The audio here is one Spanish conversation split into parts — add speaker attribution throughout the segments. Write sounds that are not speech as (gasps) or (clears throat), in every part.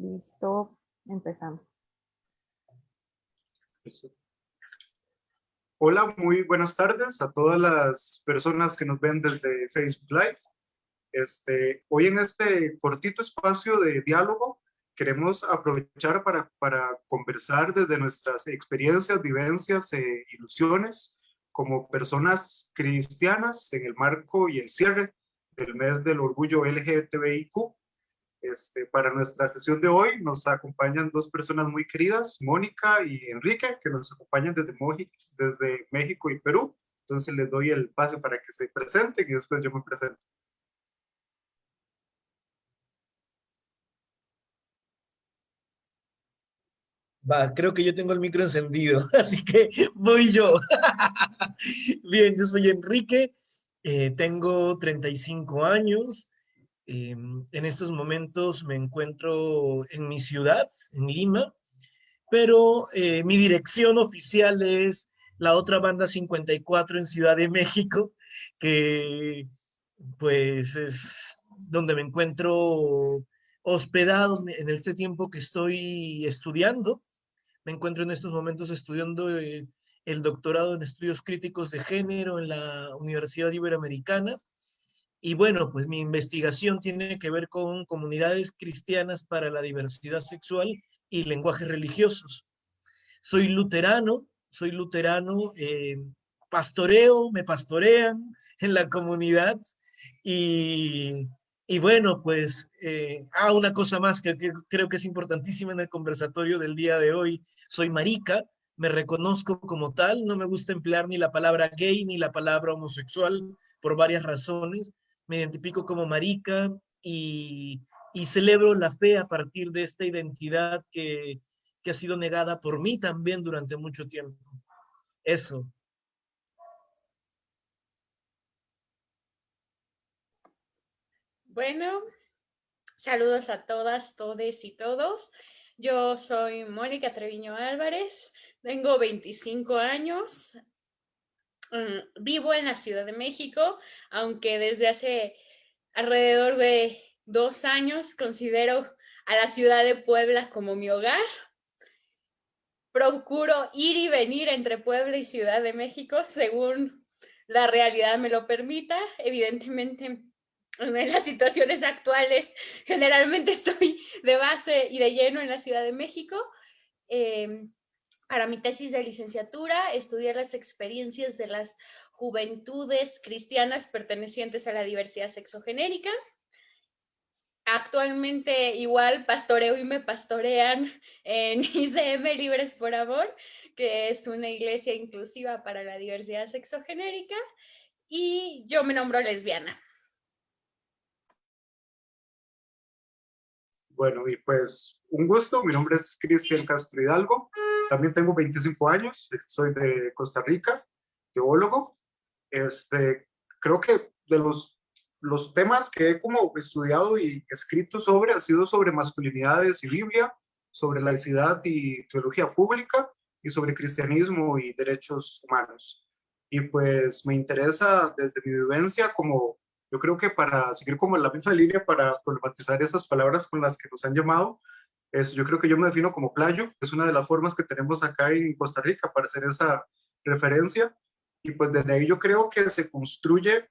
Speaker 1: Listo, empezamos.
Speaker 2: Hola, muy buenas tardes a todas las personas que nos ven desde Facebook Live. Este, hoy en este cortito espacio de diálogo queremos aprovechar para, para conversar desde nuestras experiencias, vivencias e ilusiones como personas cristianas en el marco y el cierre del mes del orgullo LGTBIQ este, para nuestra sesión de hoy nos acompañan dos personas muy queridas, Mónica y Enrique, que nos acompañan desde, desde México y Perú. Entonces les doy el pase para que se presenten y después yo me presento.
Speaker 3: Va, creo que yo tengo el micro encendido, (laughs) así que voy yo. (laughs) Bien, yo soy Enrique, eh, tengo 35 años, Em, en estos momentos me encuentro en mi ciudad, en Lima, pero eh, mi dirección oficial es la otra banda 54 en Ciudad de México, que pues es donde me encuentro hospedado en este tiempo que estoy estudiando. Me encuentro en estos momentos estudiando eh, el doctorado en estudios críticos de género en la Universidad Iberoamericana y bueno, pues mi investigación tiene que ver con comunidades cristianas para la diversidad sexual y lenguajes religiosos. Soy luterano, soy luterano, eh, pastoreo, me pastorean (laughs) en la comunidad y, y bueno, pues, eh, ah, una cosa más que, que, creo que es importantísima en el conversatorio del día de hoy, soy marica, me reconozco como tal, no me gusta emplear ni la palabra gay ni la palabra homosexual por varias razones, me identifico como marica y, celebro la fe a partir de esta identidad que, que ha sido negada por mí también durante mucho tiempo. Eso.
Speaker 4: Bueno, saludos a todas, todes y todos. Yo soy Mónica Treviño Álvarez, tengo 25 años, Mm, vivo en la Ciudad de México, aunque desde hace alrededor de dos años considero a la ciudad de Puebla como mi hogar. Procuro ir y venir entre Puebla y Ciudad de México según la realidad me lo permita. Evidentemente, en las situaciones actuales, generalmente estoy de base y de lleno en la Ciudad de México. Em, para mi tesis de licenciatura, estudié las experiencias de las juventudes cristianas pertenecientes a la diversidad sexogenérica. Actualmente igual pastoreo y me pastorean en (laughs) ICM Libres por Amor, que es una iglesia inclusiva para la diversidad sexogenérica, y yo me nombro lesbiana.
Speaker 2: Bueno, y pues un gusto, mi nombre es Cristian Castro Hidalgo, también tengo 25 años, soy de Costa Rica, teólogo. Este, creo que de los, los temas que he como estudiado y escrito sobre ha sido sobre masculinidades y Biblia, sobre laicidad y teología pública y sobre cristianismo y derechos humanos. Y pues me interesa desde mi vivencia como, yo creo que para seguir como en la misma línea para problematizar esas palabras con las que nos han llamado, yo creo que yo me defino como playo, es una de las formas que tenemos acá en Costa Rica para hacer esa referencia. Y pues desde ahí yo creo que se construye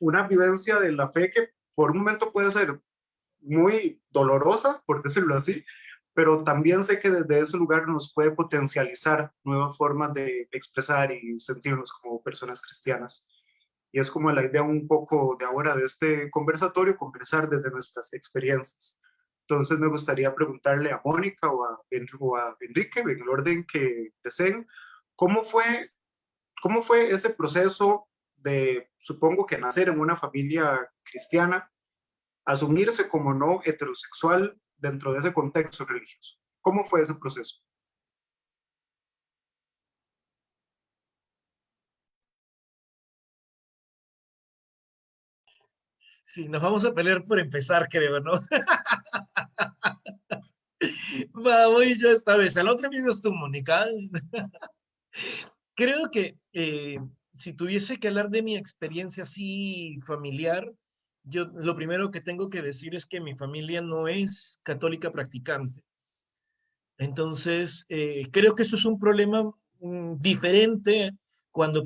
Speaker 2: una vivencia de la fe que por un momento puede ser muy dolorosa, por decirlo así, pero también sé que desde ese lugar nos puede potencializar nuevas formas de expresar y sentirnos como personas cristianas. Y es como la idea un poco de ahora de este conversatorio, conversar desde nuestras experiencias. Entonces me gustaría preguntarle a Mónica o a, Enrique, en el orden que deseen, ¿cómo fue, ¿cómo fue ese proceso de, supongo que nacer en una familia cristiana, asumirse como no heterosexual dentro de ese contexto religioso? ¿Cómo fue ese proceso?
Speaker 3: Sí, nos vamos a pelear por empezar, creo, ¿no? (laughs) Va, voy yo esta vez. La otra vez tú, Mónica. creo que eh, si tuviese que hablar de mi experiencia así familiar, yo lo primero que tengo que decir es que mi familia no es católica practicante. Entonces, eh, creo que eso es un problema mm, diferente cuando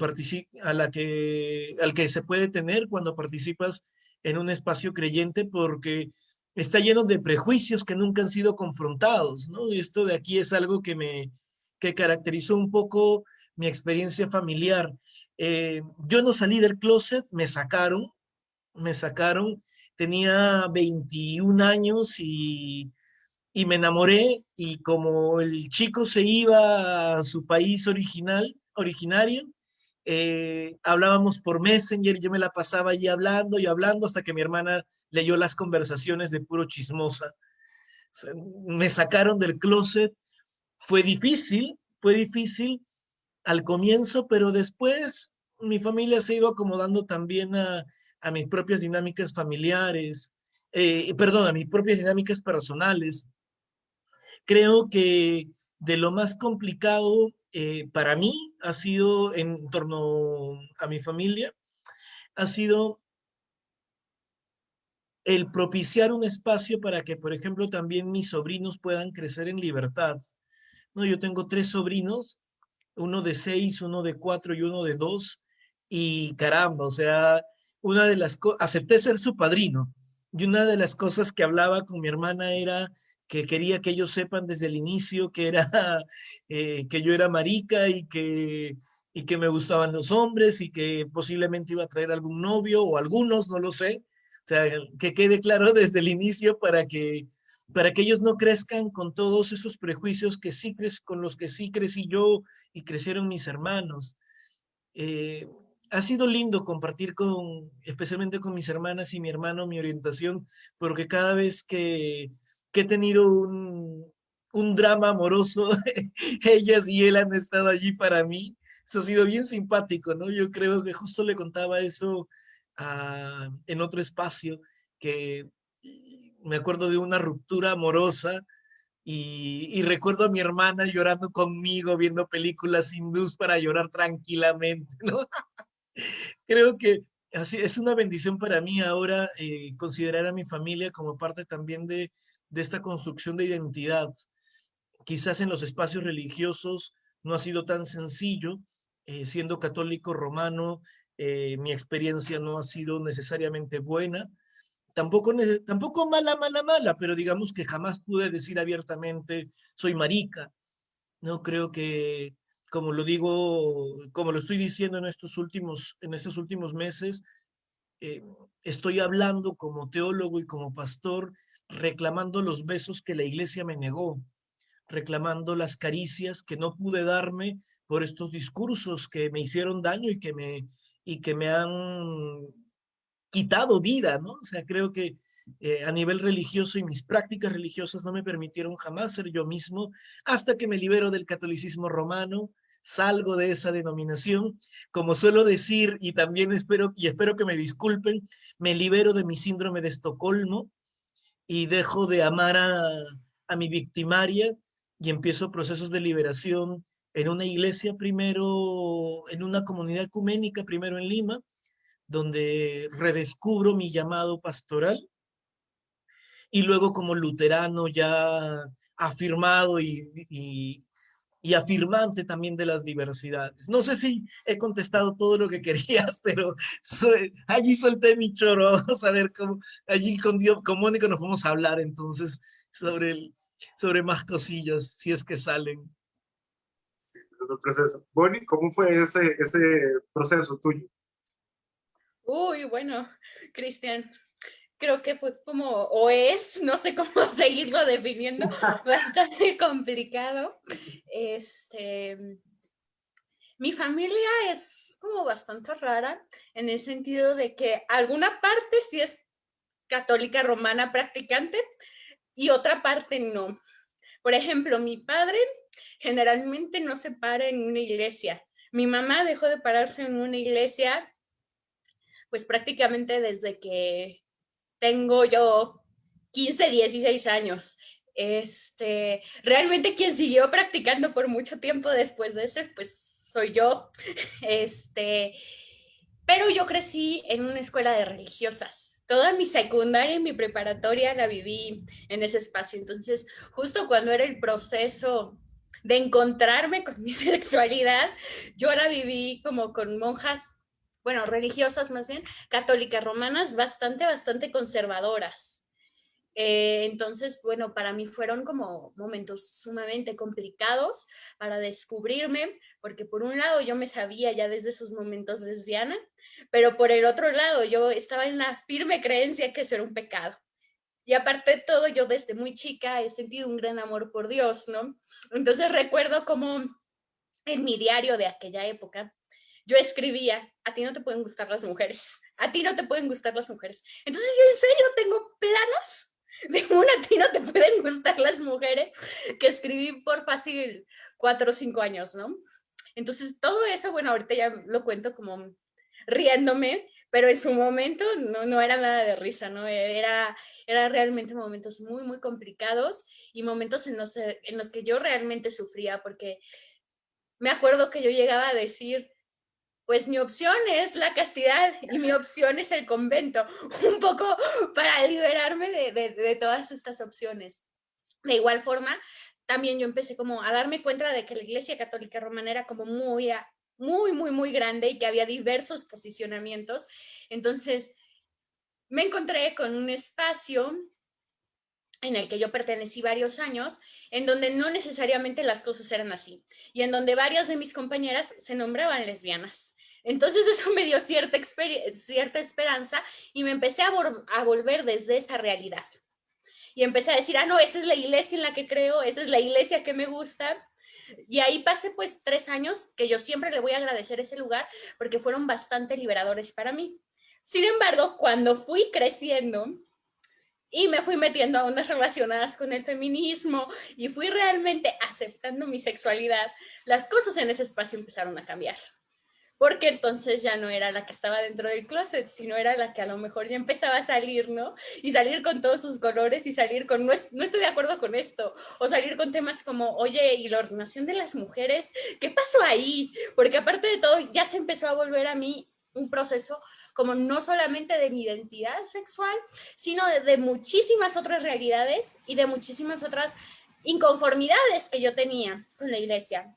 Speaker 3: a la que, al que se puede tener cuando participas en un espacio creyente porque está lleno de prejuicios que nunca han sido confrontados, ¿no? Esto de aquí es algo que me que caracterizó un poco mi experiencia familiar. Eh, yo no salí del closet, me sacaron, me sacaron, tenía 21 años y, y me enamoré y como el chico se iba a su país original, originario, eh, hablábamos por Messenger, yo me la pasaba allí hablando y hablando hasta que mi hermana leyó las conversaciones de puro chismosa. me sacaron del closet, fue difícil, fue difícil al comienzo, pero después mi familia se iba acomodando también a, a mis propias dinámicas familiares, eh, perdón, a mis propias dinámicas personales. Creo que de lo más complicado eh, para mí ha sido en torno a mi familia, ha sido el propiciar un espacio para que, por ejemplo, también mis sobrinos puedan crecer en libertad. No, yo tengo tres sobrinos, uno de seis, uno de cuatro y uno de dos, y caramba, o sea, una de las acepté ser su padrino, y una de las cosas que hablaba con mi hermana era que quería que ellos sepan desde el inicio que era, (laughs) eh, que yo era marica y que, y que me gustaban los hombres y que posiblemente iba a traer algún novio o algunos, no lo sé. O sea, que quede claro (laughs) desde el inicio para que, para que ellos no crezcan con todos esos prejuicios que sí con los que sí crecí yo y crecieron mis hermanos. Eh, ha sido lindo compartir con, especialmente con mis hermanas y mi hermano, mi orientación, porque cada vez que que he tenido un, un drama amoroso, (laughs) ellas y él han estado allí para mí. Eso ha sido bien simpático, ¿no? Yo creo que justo le contaba eso en otro espacio, que me acuerdo de una ruptura amorosa y, y, recuerdo a mi hermana llorando conmigo, viendo películas hindús para llorar tranquilamente, (laughs) ¿no? creo que así es una bendición para mí ahora eh, considerar a mi familia como parte también de, de esta construcción de identidad. Quizás en los espacios religiosos no ha sido tan sencillo, eh, siendo católico romano, eh, mi experiencia no ha sido necesariamente buena, tampoco, tampoco mala, mala, mala, pero digamos que jamás pude decir abiertamente, soy marica. No creo que, como lo digo, como lo estoy diciendo en estos últimos, en estos últimos meses, eh, estoy hablando como teólogo y como pastor reclamando los besos que la iglesia me negó, reclamando las caricias que no pude darme por estos discursos que me hicieron daño y que me, y que me han quitado vida, ¿no? O sea, creo que eh, a nivel religioso y mis prácticas religiosas no me permitieron jamás ser yo mismo hasta que me libero del catolicismo romano, salgo de esa denominación, como suelo decir, y también espero, y espero que me disculpen, me libero de mi síndrome de Estocolmo, y dejo de amar a, mi victimaria y empiezo procesos de liberación en una iglesia primero, en una comunidad ecuménica primero en Lima, donde redescubro mi llamado pastoral. Y luego como luterano ya afirmado y, y afirmante también de las diversidades. No sé si he contestado todo lo que (laughs) querías, pero allí solté mi choro. (laughs) Vamos a ver cómo, allí con, Dios, con Mónica nos vamos a hablar entonces sobre, el, sobre más cosillas, si es que salen.
Speaker 2: Sí, el proceso. Bonnie, ¿cómo fue ese, ese proceso tuyo?
Speaker 4: Uy, bueno, Cristian, creo que fue como, o es, no sé cómo (laughs) seguirlo definiendo, (laughs) bastante complicado. Este, mi familia es como bastante rara en el sentido de que alguna parte sí es católica romana practicante y otra parte no. Por ejemplo, mi padre generalmente no se para en una iglesia. Mi mamá dejó de pararse en una iglesia pues prácticamente desde que tengo yo 15, 16 años. Este, realmente quien siguió practicando por mucho tiempo después de ese, pues soy yo. Este, Pero yo crecí en una escuela de religiosas. Toda mi secundaria y mi preparatoria la viví en ese espacio. Entonces, justo cuando era el proceso de encontrarme con mi (laughs) sexualidad, yo la viví como con monjas, bueno, religiosas más bien, católicas romanas, bastante, bastante conservadoras. Eh, entonces, bueno, para mí fueron como momentos sumamente complicados para descubrirme, porque por un lado yo me sabía ya desde esos momentos lesbiana, pero por el otro lado yo estaba en la firme creencia que eso era un pecado. Y aparte de todo, yo desde muy chica he sentido un gran amor por Dios, ¿no? Entonces recuerdo como en mi diario de aquella época, yo escribía, a ti no te pueden gustar las mujeres, a ti no te pueden gustar las mujeres. Entonces yo en serio tengo planos (laughs) de una a ti no te pueden gustar las mujeres, que escribí por fácil cuatro o cinco años, ¿no? Entonces todo eso, bueno, ahorita ya lo cuento como riéndome, pero en su momento no, no era nada de risa, ¿no? Era, era realmente momentos muy, muy complicados y momentos en los, en los que yo realmente sufría, porque me acuerdo que yo llegaba a decir, pues mi opción es la castidad y mi opción es el convento, un poco para liberarme de, todas estas opciones. De igual forma, también yo empecé como a darme cuenta de que la Iglesia Católica Romana era como muy, muy, muy, muy grande y que había diversos posicionamientos. Entonces, me encontré con un espacio en el que yo pertenecí varios años, en donde no necesariamente las cosas eran así, y en donde varias de mis compañeras se nombraban lesbianas. Entonces eso me dio cierta, cierta esperanza y me empecé a, a volver desde esa realidad. Y empecé a decir, ah, no, esa es la iglesia en la que creo, esa es la iglesia que me gusta. Y ahí pasé pues tres años que yo siempre le voy a agradecer ese lugar porque fueron bastante liberadores para mí. Sin embargo, cuando fui creciendo y me fui metiendo a ondas relacionadas con el feminismo y fui realmente aceptando mi sexualidad, las cosas en ese espacio empezaron a cambiar porque entonces ya no era la que estaba dentro del closet, sino era la que a lo mejor ya empezaba a salir, ¿no? Y salir con todos sus colores y salir con, no, estoy de acuerdo con esto, o salir con temas como, oye, ¿y la ordenación de las mujeres? ¿Qué pasó ahí? Porque aparte de todo, ya se empezó a volver a mí un proceso como no solamente de mi identidad sexual, sino de, de muchísimas otras realidades y de muchísimas otras inconformidades que yo tenía con la iglesia.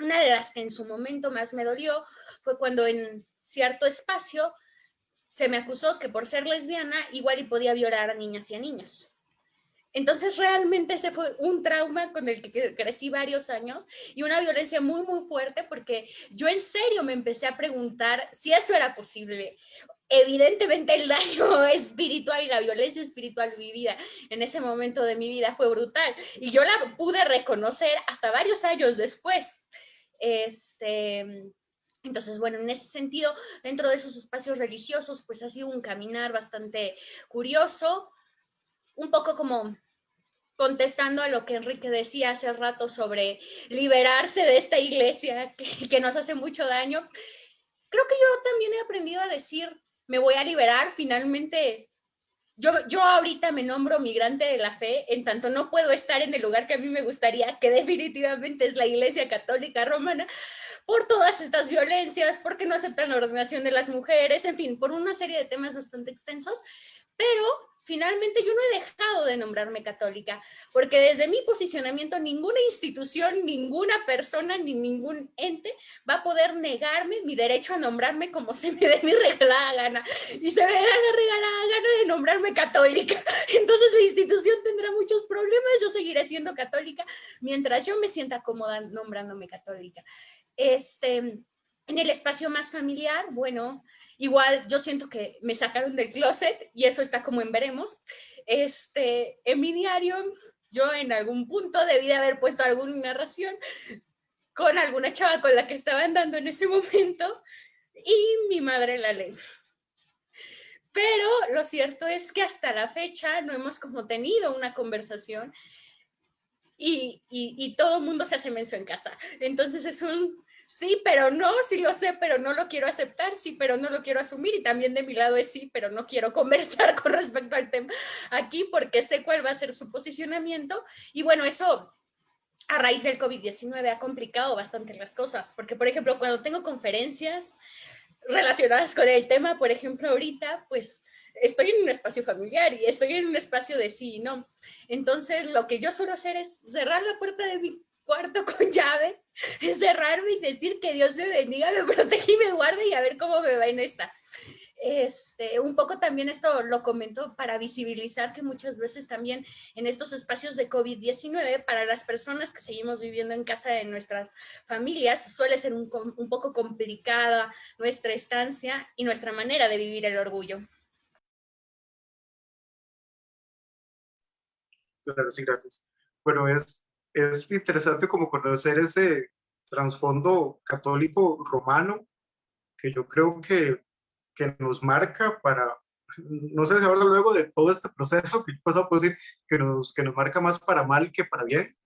Speaker 4: Una de las que en su momento más me dolió fue cuando en cierto espacio se me acusó que por ser lesbiana igual y podía violar a niñas y a niños. Entonces realmente ese fue un trauma con el que crecí varios años y una violencia muy, muy fuerte porque yo en serio me empecé a preguntar si eso era posible. Evidentemente el daño (laughs) espiritual y la violencia espiritual vivida en ese momento de mi vida fue brutal y yo la pude reconocer hasta varios años después. Este, entonces, bueno, en ese sentido, dentro de esos espacios religiosos, pues ha sido un caminar bastante curioso, un poco como contestando a lo que Enrique decía hace rato sobre liberarse de esta iglesia que, nos hace mucho daño. Creo que yo también he aprendido a decir, me voy a liberar, finalmente, yo, yo ahorita me nombro migrante de la fe, en tanto no puedo estar en el lugar que a mí me gustaría, que definitivamente es la iglesia católica romana, por todas estas violencias, porque no aceptan la ordenación de las mujeres, en fin, por una serie de temas bastante extensos, pero finalmente yo no he dejado de nombrarme católica, porque desde mi posicionamiento ninguna institución, ninguna persona, ni ningún ente va a poder negarme mi derecho a nombrarme como se me dé mi regalada gana. Y se me da la regalada gana de nombrarme católica. (laughs) Entonces la institución tendrá muchos problemas, yo seguiré siendo católica mientras yo me sienta cómoda nombrándome católica. Este, en el espacio más familiar, bueno, igual yo siento que me sacaron del closet y eso está como en veremos. Este, en mi diario, yo en algún punto debí de haber puesto alguna narración con alguna chava con la que estaba andando en ese momento y mi madre la ley. Pero lo cierto es que hasta la fecha no hemos como tenido una conversación y, y, y todo el mundo se hace menso en casa. Entonces es un sí, pero no, sí lo sé, pero no lo quiero aceptar, sí, pero no lo quiero asumir y también de mi lado es sí, pero no quiero (laughs) conversar con respecto al tema aquí porque sé cuál va a ser su posicionamiento y bueno, eso a raíz del COVID-19 ha complicado bastante las cosas, porque por ejemplo, cuando tengo conferencias, relacionadas con el tema, por ejemplo, ahorita, pues estoy en un espacio familiar y estoy en un espacio de sí y no. Entonces, lo que yo suelo hacer es cerrar la puerta de mi cuarto con llave, cerrarme y decir que Dios me bendiga, me protege y me guarde y a ver cómo me va en esta. Este, un poco también esto lo comento para visibilizar que muchas veces también en estos espacios de COVID-19, para las personas que seguimos viviendo en casa de nuestras familias, suele ser un, un poco complicada nuestra estancia y nuestra manera de vivir el orgullo.
Speaker 2: Claro, sí, gracias. Bueno, es, es interesante como conocer ese trasfondo católico romano, que yo creo que que nos marca para, no sé si ahora luego de todo este proceso que yo pasado puedo decir que nos, que nos marca más para mal que para bien,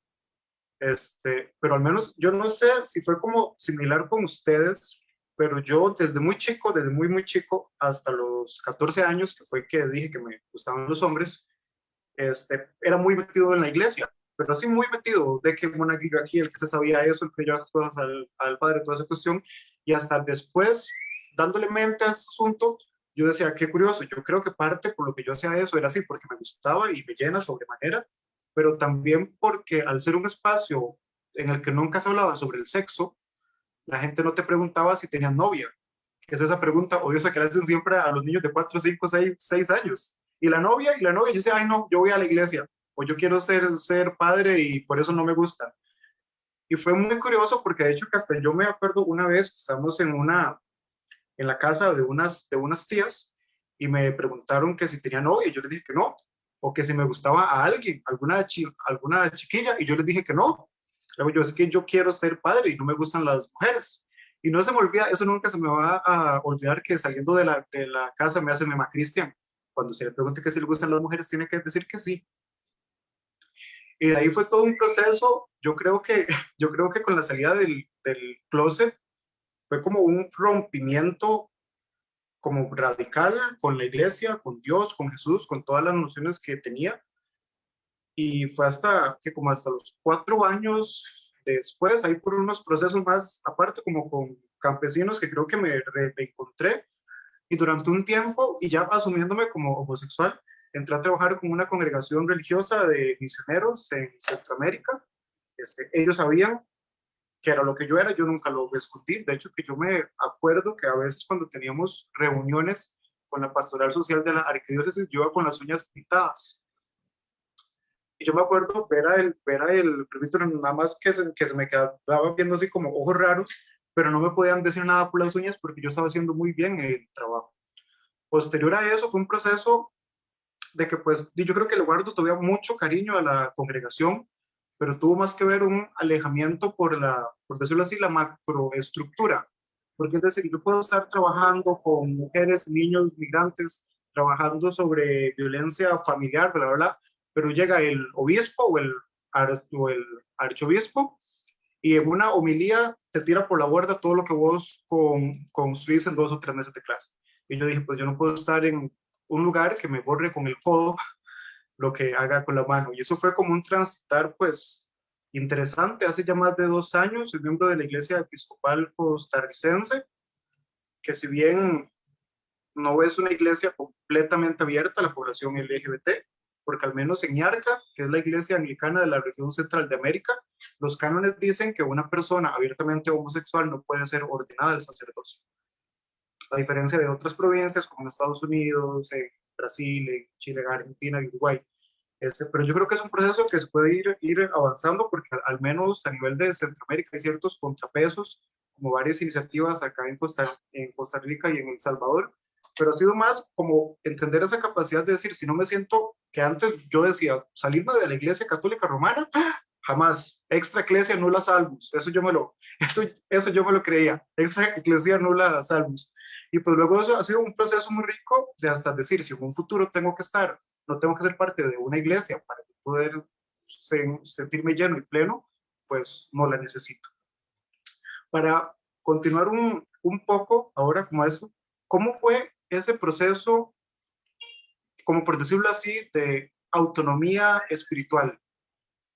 Speaker 2: este, pero al menos yo no sé si fue como similar con ustedes, pero yo desde muy chico, desde muy muy chico hasta los 14 años, que fue que dije que me gustaban los hombres, este, era muy metido en la iglesia, pero así muy metido, de que monaguillo aquí, el que se sabía eso, el que llevaba cosas al, al padre, toda esa cuestión, y hasta después dándole mente a este asunto, yo decía, qué curioso, yo creo que parte por lo que yo hacía eso era así, porque me gustaba y me llena sobremanera, pero también porque al ser un espacio en el que nunca se hablaba sobre el sexo, la gente no te preguntaba si tenías novia, que es esa pregunta odiosa que le hacen siempre a los niños de 4, 5, 6, 6 años. Y la novia, y la novia, yo decía, ay no, yo voy a la iglesia, o yo quiero ser, ser padre y por eso no me gusta. Y fue muy curioso porque de hecho que hasta yo me acuerdo una vez, estábamos en una, en la casa de unas, de unas tías y me preguntaron que si tenía novia y yo les dije que no, o que si me gustaba a alguien, alguna, alguna chiquilla y yo les dije que no. Luego yo es que yo quiero ser padre y no me gustan las mujeres. Y no se me olvida, eso nunca se me va a olvidar que saliendo de la, de la casa me hace mamá Cristian. Cuando se le pregunte que si le gustan las mujeres, tiene que decir que sí. Y de ahí fue todo un proceso. Yo creo que, (laughs) yo creo que con la salida del, del closet fue como un rompimiento como radical con la iglesia, con Dios, con Jesús, con todas las nociones que tenía. Y fue hasta que como hasta los cuatro años después, ahí por unos procesos más aparte, como con campesinos que creo que me reencontré. Y durante un tiempo, y ya asumiéndome como homosexual, entré a trabajar con una congregación religiosa de misioneros en Centroamérica. Este, ellos sabían que era lo que yo era, yo nunca lo discutí. De hecho, que yo me acuerdo que a veces cuando teníamos reuniones con la pastoral social de la arquidiócesis, yo iba con las uñas pintadas. Y yo me acuerdo ver a el, ver a el nada más que se, que se me quedaba viendo así como ojos raros, pero no me podían decir nada por las uñas porque yo estaba haciendo muy bien el trabajo. Posterior a eso fue un proceso de que pues yo creo que le guardo todavía mucho cariño a la congregación, pero tuvo más que ver un alejamiento por la, por decirlo así, la macroestructura. Porque es decir, yo puedo estar trabajando con mujeres, niños, migrantes, trabajando sobre violencia familiar, bla, bla, pero llega el obispo o el, o el archobispo y en una homilía te tira por la borda todo lo que vos con, construís en dos o tres meses de clase. Y yo dije, pues yo no puedo estar en un lugar que me borre con el codo (laughs) lo que haga con la mano. Y eso fue como un transitar, pues, interesante. Hace ya más de dos años, soy miembro de la Iglesia Episcopal Costarricense, que si bien no es una iglesia completamente abierta a la población LGBT, porque al menos en IARCA, que es la iglesia anglicana de la región central de América, los cánones dicen que una persona abiertamente homosexual no puede ser ordenada al sacerdocio. A diferencia de otras provincias como en Estados Unidos, en Brasil, en Chile, Argentina y Uruguay. Este, pero yo creo que es un proceso que se puede ir, ir avanzando porque al, menos a nivel de Centroamérica hay ciertos contrapesos, como varias iniciativas acá en Costa, en Costa Rica y en El Salvador, pero ha sido más como entender esa capacidad de decir, si no me siento que antes yo decía, salirme de la iglesia católica romana, (gasps) jamás, extra iglesia nula salvus, eso yo me lo, (laughs) eso, eso yo me lo creía, extra iglesia nula salvus. Y pues luego eso ha sido un proceso muy rico de hasta decir, si en un futuro tengo que estar, no tengo que ser parte de una iglesia para poder sentirme lleno y pleno, pues no la necesito. Para continuar un, un poco ahora como eso, ¿cómo fue ese proceso, como por decirlo así, de autonomía espiritual?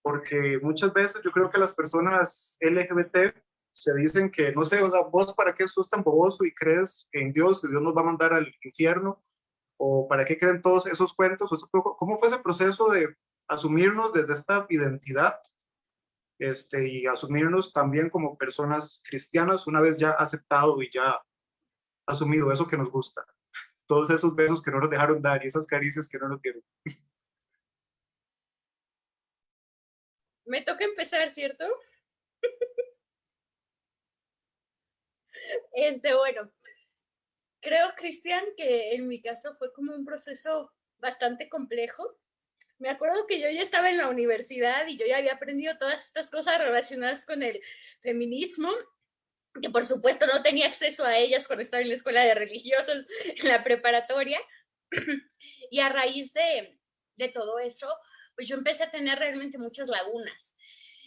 Speaker 2: Porque muchas veces yo creo que las personas LGBT se dicen que, no sé, o sea, vos para qué sos tan boboso y crees en Dios y Dios nos va a mandar al infierno, o para qué creen todos esos cuentos, ¿cómo fue ese proceso de asumirnos desde esta identidad este, y asumirnos también como personas cristianas una vez ya aceptado y ya asumido eso que nos gusta? Todos esos besos que no nos dejaron dar y esas caricias que no nos dieron.
Speaker 4: Me toca empezar, ¿cierto? (laughs) Este, bueno, creo, Cristian, que en mi caso fue como un proceso bastante complejo. Me acuerdo que yo ya estaba en la universidad y yo ya había aprendido todas estas cosas relacionadas con el feminismo, que por supuesto no tenía acceso a ellas cuando estaba en la escuela de religiosos, (laughs) en la preparatoria. (clears throat) Y a raíz de, de todo eso, pues yo empecé a tener realmente muchas lagunas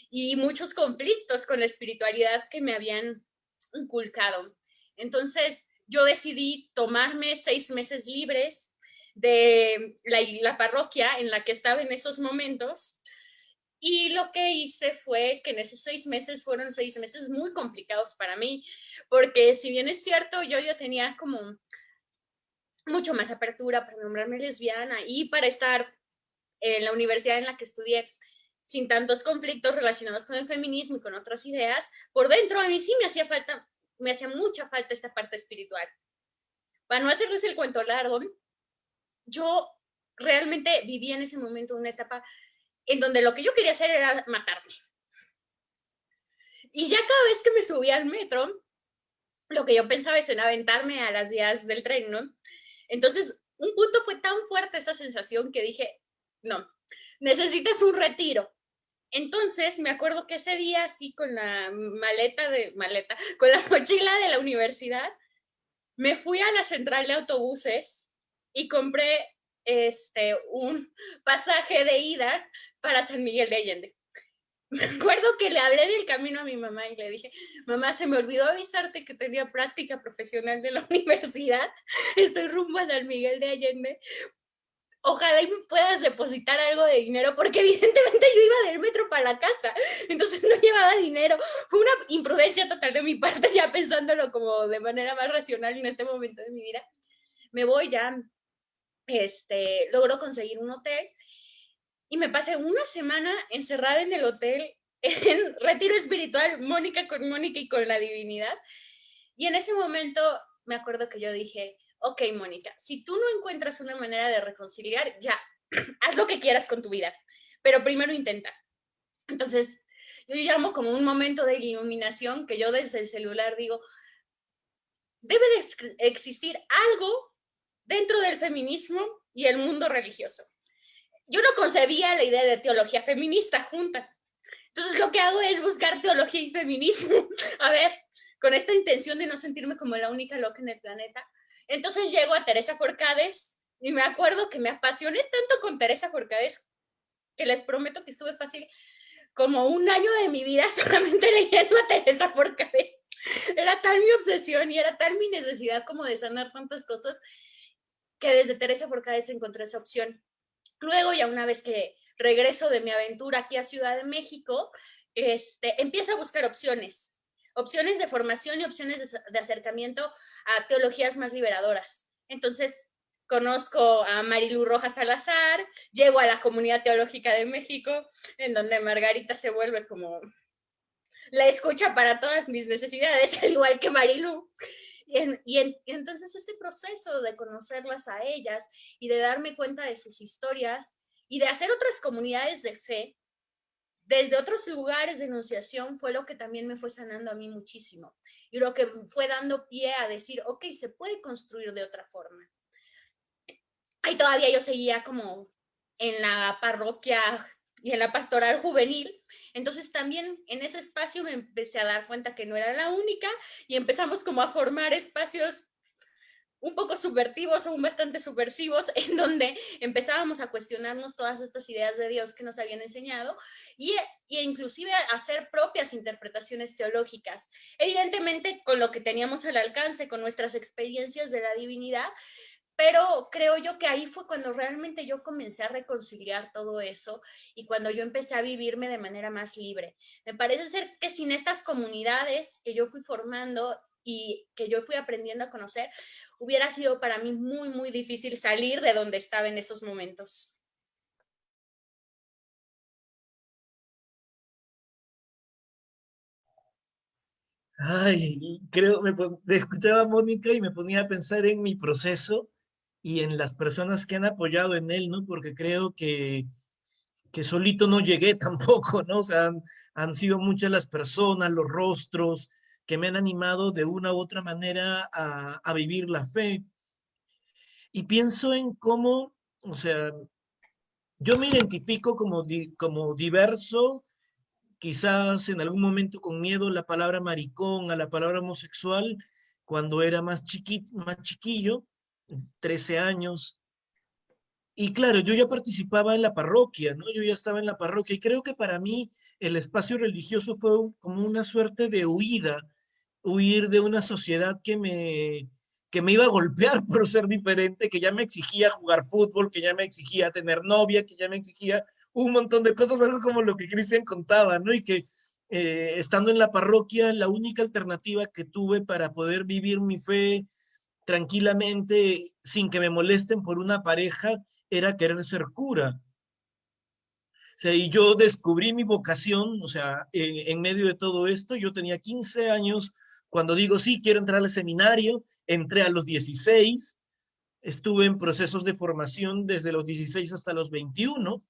Speaker 4: y muchos conflictos con la espiritualidad que me habían inculcado. Entonces, yo decidí tomarme seis meses libres de la, parroquia en la que estaba en esos momentos. Y lo que hice fue que en esos seis meses fueron seis meses muy complicados para mí, porque si bien es cierto, yo ya tenía como mucho más apertura para nombrarme lesbiana y para estar en la universidad en la que estudié sin tantos conflictos relacionados con el feminismo y con otras ideas, por dentro a mí sí me hacía falta me hacía mucha falta esta parte espiritual. Para no hacerles el cuento largo, yo realmente viví en ese momento una etapa en donde lo que yo quería hacer era matarme. Y ya cada vez que me subía al metro, lo que yo pensaba es en aventarme a las vías del tren, ¿no? Entonces, un punto fue tan fuerte esa sensación que dije, no, necesitas un retiro. Entonces, me acuerdo que ese día, así con la maleta de, maleta, (laughs) con la mochila de la universidad, me fui a la central de autobuses y compré este, un (laughs) pasaje de ida para San Miguel de Allende. (laughs) Me acuerdo que le hablé del camino a mi mamá y le dije, mamá, se me olvidó avisarte que tenía práctica profesional de la universidad, estoy rumbo a San Miguel de Allende, ojalá y me puedas depositar algo de dinero, porque evidentemente yo iba del metro para la casa, entonces no llevaba dinero. Fue una imprudencia total de mi parte, ya pensándolo como de manera más racional en este momento de mi vida. Me voy ya, este, logro conseguir un hotel y me pasé una semana encerrada en el hotel en retiro espiritual, Mónica con Mónica y con la divinidad. Y en ese momento me acuerdo que yo dije, ok, Mónica, si tú no encuentras una manera de reconciliar, ya, (clears throat) haz lo que quieras con tu vida, pero primero intenta. Entonces, yo llamo como un momento de iluminación que yo desde el celular digo, debe de existir algo dentro del feminismo y el mundo religioso. Yo no concebía la idea de teología feminista junta. Entonces lo que hago es buscar teología y feminismo. (laughs) A ver, con esta intención de no sentirme como la única loca en el planeta, entonces llego a Teresa Forcades y me acuerdo que me apasioné tanto con Teresa Forcades que les prometo que estuve fácil como un año de mi vida (laughs) solamente leyendo a Teresa Forcades. Era tal mi obsesión y era tal mi necesidad como de sanar tantas cosas que desde Teresa Forcades encontré esa opción. Luego, ya una vez que regreso de mi aventura aquí a Ciudad de México, este, empiezo a buscar opciones opciones de formación y opciones de, acercamiento a teologías más liberadoras. Entonces, conozco a Marilu Rojas Salazar, llego a la comunidad teológica de México, en donde Margarita se vuelve como la escucha para todas mis necesidades, (laughs) al igual que Marilu. y, entonces este proceso de conocerlas a ellas y de darme cuenta de sus historias y de hacer otras comunidades de fe, desde otros lugares de enunciación fue lo que también me fue sanando a mí muchísimo y lo que fue dando pie a decir, ok, se puede construir de otra forma. Ahí todavía yo seguía como en la parroquia y en la pastoral juvenil, entonces también en ese espacio me empecé a dar cuenta que no era la única y empezamos como a formar espacios un poco subvertivos o bastante subversivos, (laughs) en donde empezábamos a cuestionarnos todas estas ideas de Dios que nos habían enseñado y, y inclusive a hacer propias interpretaciones teológicas. Evidentemente con lo que teníamos al alcance, con nuestras experiencias de la divinidad, pero creo yo que ahí fue cuando realmente yo comencé a reconciliar todo eso y cuando yo empecé a vivirme de manera más libre. Me parece ser que sin estas comunidades que yo fui formando y que yo fui aprendiendo a conocer, hubiera sido para mí muy, muy difícil salir de donde estaba en esos momentos.
Speaker 3: Ay, creo, me, escuchaba a Mónica y me ponía a pensar en mi proceso y en las personas que han apoyado en él, ¿no? Porque creo que, que solito no llegué (laughs) tampoco, ¿no? O sea, han, han sido muchas las personas, los rostros que me han animado de una u otra manera a, a vivir la fe. Y pienso en cómo, o sea, yo me identifico como, como diverso, quizás en algún momento con miedo la palabra maricón, a la palabra homosexual, cuando era más, chiquito, más chiquillo, 13 años. Y claro, yo ya participaba en la parroquia, ¿no? Yo ya estaba en la parroquia y creo que para mí el espacio religioso fue como una suerte de huida, huir de una sociedad que me, que me iba a golpear (laughs) por ser diferente, que ya me exigía jugar fútbol, que ya me exigía tener novia, que ya me exigía un montón de cosas, algo como lo que Cristian contaba, ¿no? Y que eh, estando en la parroquia, la única alternativa que tuve para poder vivir mi fe tranquilamente, sin que me molesten por una pareja, era querer ser cura. O sea, y yo descubrí mi vocación, o sea, en, medio de todo esto, yo tenía 15 años, cuando digo, sí, quiero entrar al seminario, entré a los 16, estuve en procesos de formación desde los 16 hasta los 21,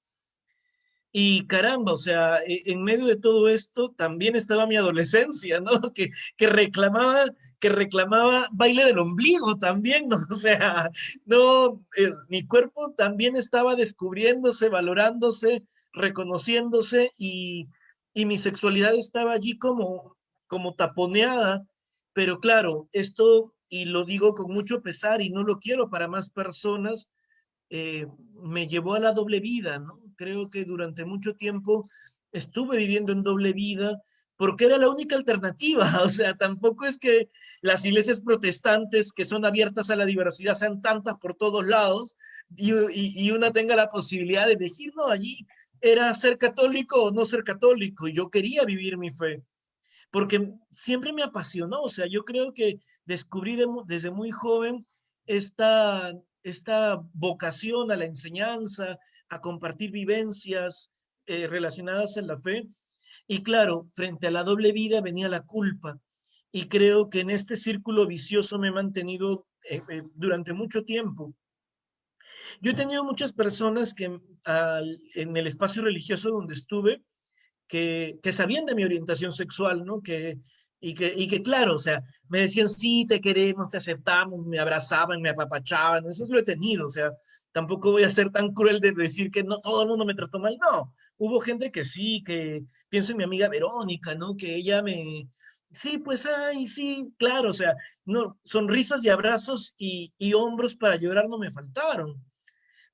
Speaker 3: y caramba, o sea, e, en medio de todo esto también estaba mi adolescencia, ¿no? (laughs) Que, que reclamaba, que reclamaba baile del ombligo también, ¿no? (laughs) O sea, no, eh, mi cuerpo también estaba descubriéndose, valorándose, reconociéndose y, y mi sexualidad estaba allí como, como taponeada, pero claro, esto, y lo digo con mucho pesar y no lo quiero para más personas, eh, me llevó a la doble vida, creo que durante mucho tiempo estuve viviendo en doble vida porque era la única alternativa. (laughs) O sea, tampoco es que las iglesias protestantes que son abiertas a la diversidad sean tantas por todos lados y, y, una tenga la posibilidad de elegir, no, allí era ser católico o no ser católico y yo quería vivir mi fe porque siempre me apasionó, o sea, yo creo que descubrí desde muy joven esta, esta vocación a la enseñanza, a compartir vivencias eh, relacionadas en la fe. Y claro, frente a la doble vida venía la culpa. Y creo que en este círculo vicioso me he mantenido eh, eh, durante mucho tiempo. Yo he tenido muchas personas que en el espacio religioso donde estuve, que, que, sabían de mi orientación sexual, ¿no? Que, y, que, y que claro, o sea, me decían, sí, te queremos, te aceptamos, me abrazaban, me apapachaban, eso lo he tenido, o sea, tampoco voy a ser tan cruel de decir que no todo el mundo me trató mal, no, hubo gente que sí, que pienso en mi amiga Verónica, ¿no? Que ella me, sí, pues, ay, sí, claro, o sea, no, sonrisas y abrazos y, y hombros para llorar no me faltaron,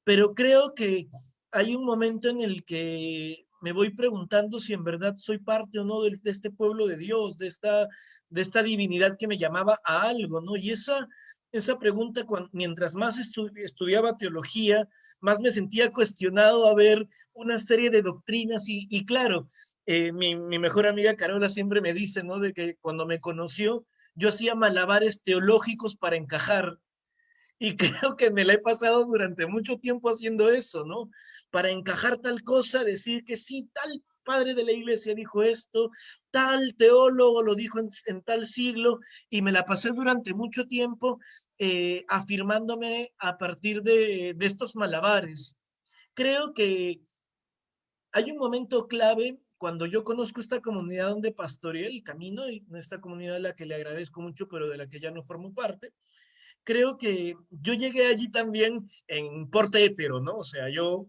Speaker 3: pero creo que hay un momento en el que me voy preguntando si en verdad soy parte o no de, este pueblo de Dios, de esta, de esta divinidad que me llamaba a algo, ¿no? Y esa esa pregunta, mientras más estudiaba teología, más me sentía cuestionado a ver una serie de doctrinas y, claro, eh, mi, mi, mejor amiga Carola siempre me dice, ¿no? De que cuando me conoció, yo hacía malabares teológicos para encajar. Y (laughs) creo que me la he pasado durante mucho tiempo haciendo eso, ¿no? Para encajar tal cosa, decir que sí, tal padre de la iglesia dijo esto, tal teólogo lo dijo en, tal siglo, y me la pasé durante mucho tiempo eh, afirmándome a partir de, de estos malabares. Creo que hay un momento clave cuando yo conozco esta comunidad donde pastoreé el camino, y esta comunidad a la que le agradezco mucho, pero de la que ya no formo parte, creo que yo llegué allí también en porte hetero, ¿no? O sea, yo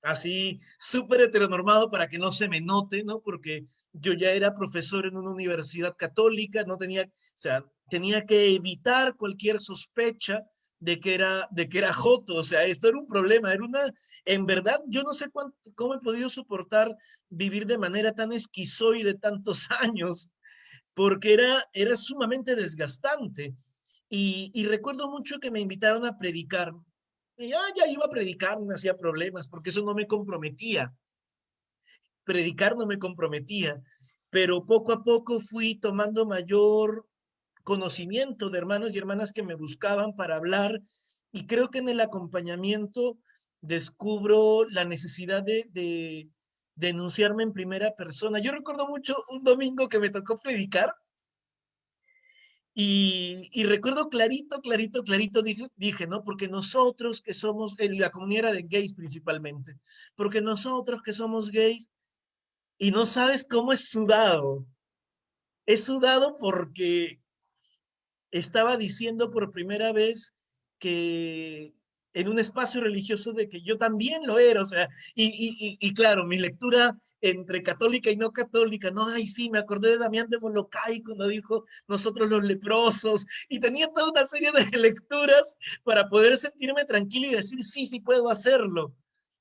Speaker 3: así súper heteronormado para que no se me note, ¿no? Porque yo ya era profesor en una universidad católica, no tenía, o sea, tenía que evitar cualquier sospecha de que era de que era joto, o sea, esto era un problema, era una en verdad yo no sé cuánto, cómo he podido soportar vivir de manera tan esquizoide tantos (laughs) años, porque era era sumamente desgastante. Y, recuerdo mucho que me invitaron a predicar. Y ya, ya iba a predicar, no hacía problemas, porque eso no me comprometía. Predicar no me comprometía, pero poco a poco fui tomando mayor conocimiento de hermanos y hermanas que me buscaban para hablar y creo que en el acompañamiento descubro la necesidad de denunciarme en primera persona. Yo recuerdo mucho un domingo que me tocó predicar y, recuerdo clarito, clarito, clarito, dije, dije, ¿no? Porque nosotros que somos, en la comunidad de gays principalmente, porque nosotros que somos gays, y no sabes cómo es sudado, es sudado porque estaba diciendo por primera vez que en un espacio religioso de que yo también lo era, o sea, y, y, y, claro, mi lectura entre católica y no católica, no, ay, sí, me acordé de Damián de Molokai cuando dijo nosotros los leprosos, y tenía toda una serie de (laughs) lecturas para poder sentirme tranquilo y decir, sí, sí puedo hacerlo,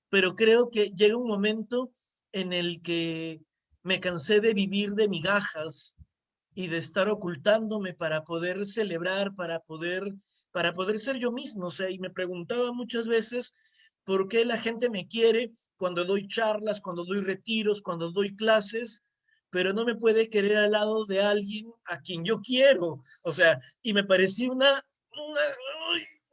Speaker 3: pero creo que llega un momento en el que me cansé de vivir de migajas y de estar ocultándome para poder celebrar, para poder para poder ser yo mismo. O sea, y me preguntaba muchas veces por qué la gente me quiere cuando doy charlas, cuando doy retiros, cuando doy clases, pero no me puede querer al lado de alguien a quien yo quiero. O sea, y me parecía una,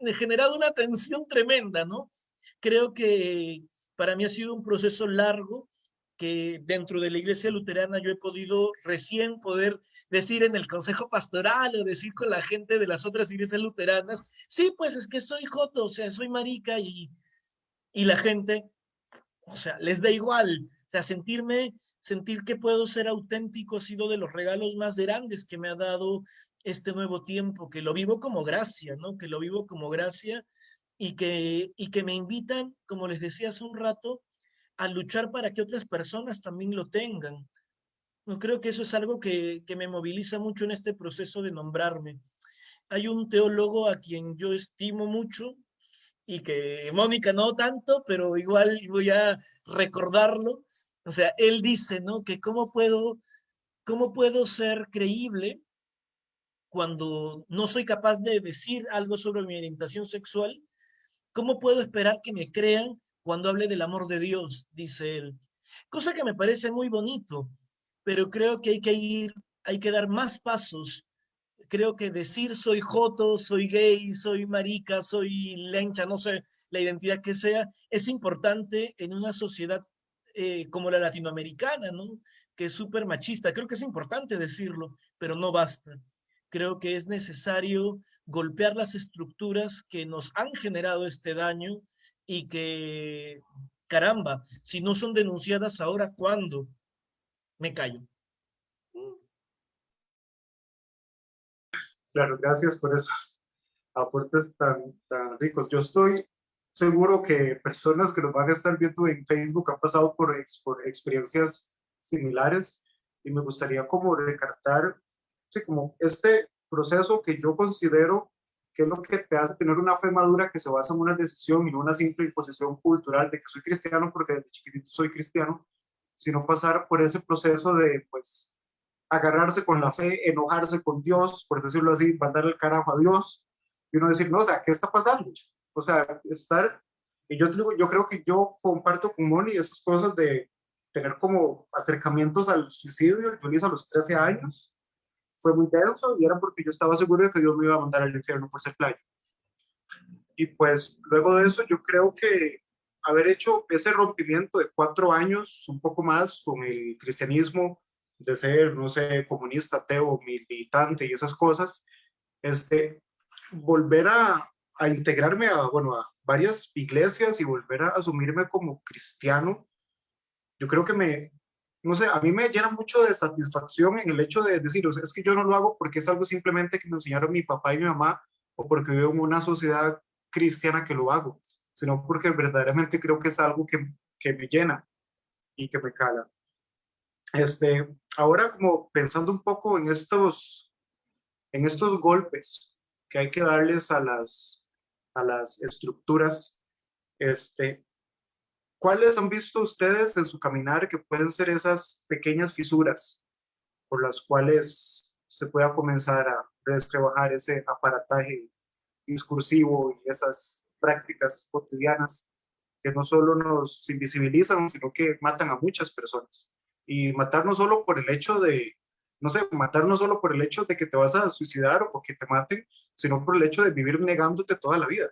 Speaker 3: una generado una tensión tremenda, ¿no? Creo que para mí ha sido un proceso largo que dentro de la iglesia luterana yo he podido recién poder decir en el consejo pastoral o decir con la gente de las otras iglesias luteranas, sí, pues es que soy joto, o sea, soy marica y, y la gente, o sea, les da igual, o sea, sentirme, sentir que puedo ser auténtico ha sido de los regalos más grandes que me ha dado este nuevo tiempo, que lo vivo como gracia, ¿no? Que lo vivo como gracia y que, y que me invitan, como les decía hace un rato, a luchar para que otras personas también lo tengan. No creo que eso es algo que, que me moviliza mucho en este proceso de nombrarme. Hay un teólogo a quien yo estimo mucho y que Mónica no tanto, pero igual voy a recordarlo. O sea, él dice, ¿no? Que cómo puedo, cómo puedo ser creíble cuando no soy capaz de decir algo sobre mi orientación sexual, ¿cómo puedo esperar que me crean cuando hable del amor de Dios, dice él. Cosa que me parece muy bonito, pero creo que hay que ir, hay que dar más pasos. Creo que decir soy joto, soy gay, soy marica, soy lencha, no sé, la identidad que sea, es importante en una sociedad eh, como la latinoamericana, ¿no? Que es súper machista. Creo que es importante decirlo, pero no basta. Creo que es necesario golpear las estructuras que nos han generado este daño y que, caramba, si no son denunciadas ahora, ¿cuándo? Me callo.
Speaker 2: Claro, gracias por esos aportes tan, tan ricos. Yo estoy seguro que personas que nos van a estar viendo en Facebook han pasado por, por experiencias similares y me gustaría como recartar, sí, como este proceso que yo considero que es lo que te hace tener una fe madura que se basa en una decisión y no una simple imposición cultural de que soy cristiano porque desde chiquitito soy cristiano, sino pasar por ese proceso de, pues, agarrarse con la fe, enojarse con Dios, por decirlo así, mandar el carajo a Dios, y uno decir, no, o sea, ¿qué está pasando? O sea, estar, y yo, yo creo que yo comparto con Moni esas cosas de tener como acercamientos al suicidio, yo lo hice a los 13 años, fue muy denso y era porque yo estaba seguro de que Dios me iba a mandar al infierno por ser playo. Y pues luego de eso yo creo que haber hecho ese rompimiento de cuatro años, un poco más, con el cristianismo, de ser, no sé, comunista, ateo, militante y esas cosas, este, volver a, a integrarme a, bueno, a varias iglesias y volver a asumirme como cristiano, yo creo que me, no sé, a mí me llena mucho de satisfacción en el hecho de decir, es que yo no lo hago porque es algo simplemente que me enseñaron mi papá y mi mamá o porque vivo en una sociedad cristiana que lo hago, sino porque verdaderamente creo que es algo que, que me llena y que me cala. Este, ahora como pensando un poco en estos, en estos golpes que hay que darles a las, a las estructuras, este, ¿Cuáles han visto ustedes en su caminar que pueden ser esas pequeñas fisuras por las cuales se pueda comenzar a descrebajar ese aparataje discursivo y esas prácticas cotidianas que no solo nos invisibilizan, sino que matan a muchas personas. Y matar no solo por el hecho de, no sé, matar no solo por el hecho de que te vas a suicidar o porque te maten, sino por el hecho de vivir negándote toda la vida.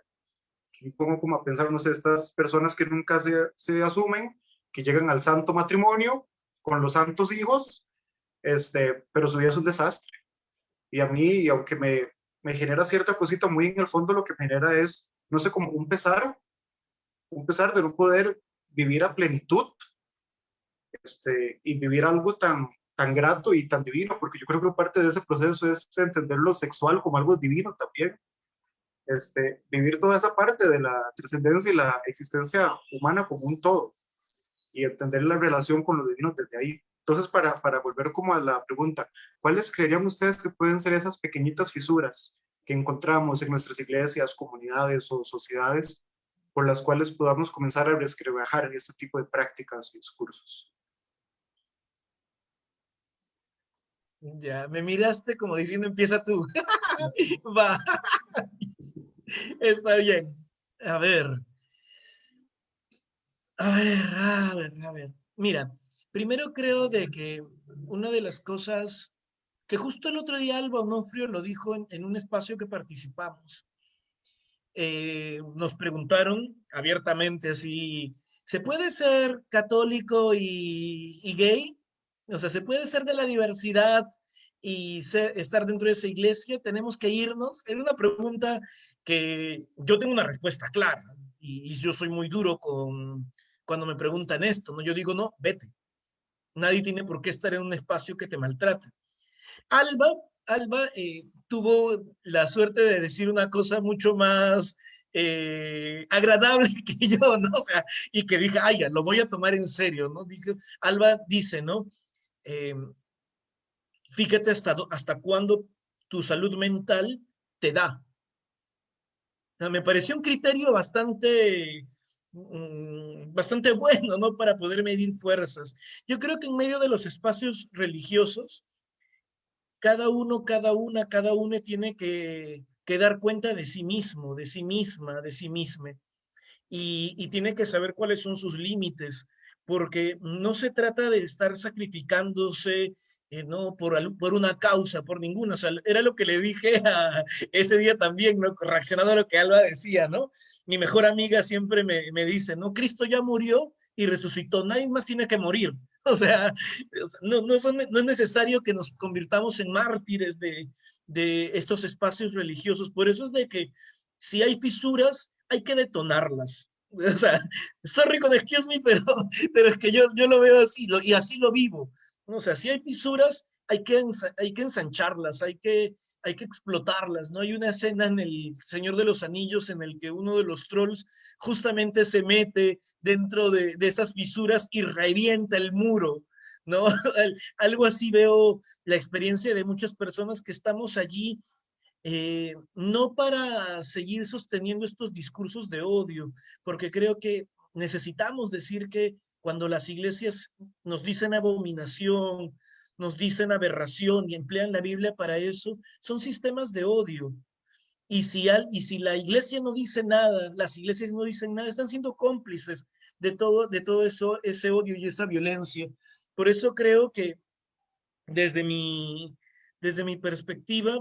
Speaker 2: Y pongo como a pensar, no sé, estas personas que nunca se, se asumen, que llegan al santo matrimonio con los santos hijos, este, pero su vida es un desastre. Y a mí, aunque me, me genera cierta cosita, muy en el fondo lo que me genera es, no sé, como un pesar, un pesar de no poder vivir a plenitud este, y vivir algo tan, tan grato y tan divino, porque yo creo que parte de ese proceso es entender lo sexual como algo divino también. Este, vivir toda esa parte de la trascendencia y la existencia humana como un todo y entender la relación con lo divino desde ahí. Entonces, para, para volver como a la pregunta, ¿cuáles creerían ustedes que pueden ser esas pequeñitas fisuras que encontramos en nuestras iglesias, comunidades o sociedades por las cuales podamos comenzar a resquebrajar este tipo de prácticas y discursos?
Speaker 3: Ya, me miraste como diciendo empieza tú. (laughs) Va. Está bien. A ver. A ver, a ver, a ver. Mira, primero creo de que una de las cosas que justo el otro día Alba Onofrio lo dijo en, un espacio que participamos. Eh, nos preguntaron abiertamente si se puede ser católico y, y gay o sea, se puede ser de la diversidad y estar dentro de esa iglesia, tenemos que irnos. Es una pregunta que yo tengo una respuesta clara y, yo soy muy duro con cuando me preguntan esto, ¿no? Yo digo, no, vete. Nadie tiene por qué estar en un espacio que te maltrata. Alba, Alba eh, tuvo la suerte de decir una cosa mucho más eh, agradable (laughs) que yo, ¿no? O sea, y que dije, ay, ya, lo voy a tomar en serio, ¿no? Dije, Alba dice, ¿no? Em, fíjate hasta, hasta cuándo tu salud mental te da. me pareció un criterio bastante, mm, bastante bueno, ¿no? Para poder medir fuerzas. Yo creo que en medio de los espacios religiosos, cada uno, cada una, cada uno tiene que, que dar cuenta de sí mismo, de sí misma, de sí misma. Y tiene que saber cuáles son sus límites, porque no se trata de estar sacrificándose eh, no por, por una causa, por ninguna. O sea, era lo que le dije (laughs) a, ese día también, ¿no? Reaccionando a lo que Alba decía, ¿no? Mi mejor amiga siempre me, me dice, ¿no? Cristo ya murió y resucitó, nadie más tiene que morir. (laughs) O sea, no, no, son, no es necesario que nos convirtamos en mártires de, de estos espacios religiosos. Por eso es de que si hay fisuras, hay que detonarlas. (laughs) O sea, sorry con excuse me, pero, pero es que yo, yo lo veo así lo, y así lo vivo. O sea, si hay fisuras, hay que, hay que ensancharlas, hay que, hay que explotarlas, ¿no? Hay una escena en El Señor de los Anillos en el que uno de los trolls justamente se mete dentro de, de esas fisuras y revienta el muro, ¿no? (laughs) Algo así veo la experiencia de muchas personas que estamos allí eh, no para seguir sosteniendo estos discursos de odio, porque creo que necesitamos decir que cuando las iglesias nos dicen abominación, nos dicen aberración y emplean la Biblia para eso, son sistemas de odio. Y si, al, y si la iglesia no dice nada, las iglesias no dicen nada, están siendo cómplices de todo, de todo eso, ese odio y esa violencia. Por eso creo que desde mi, desde mi perspectiva,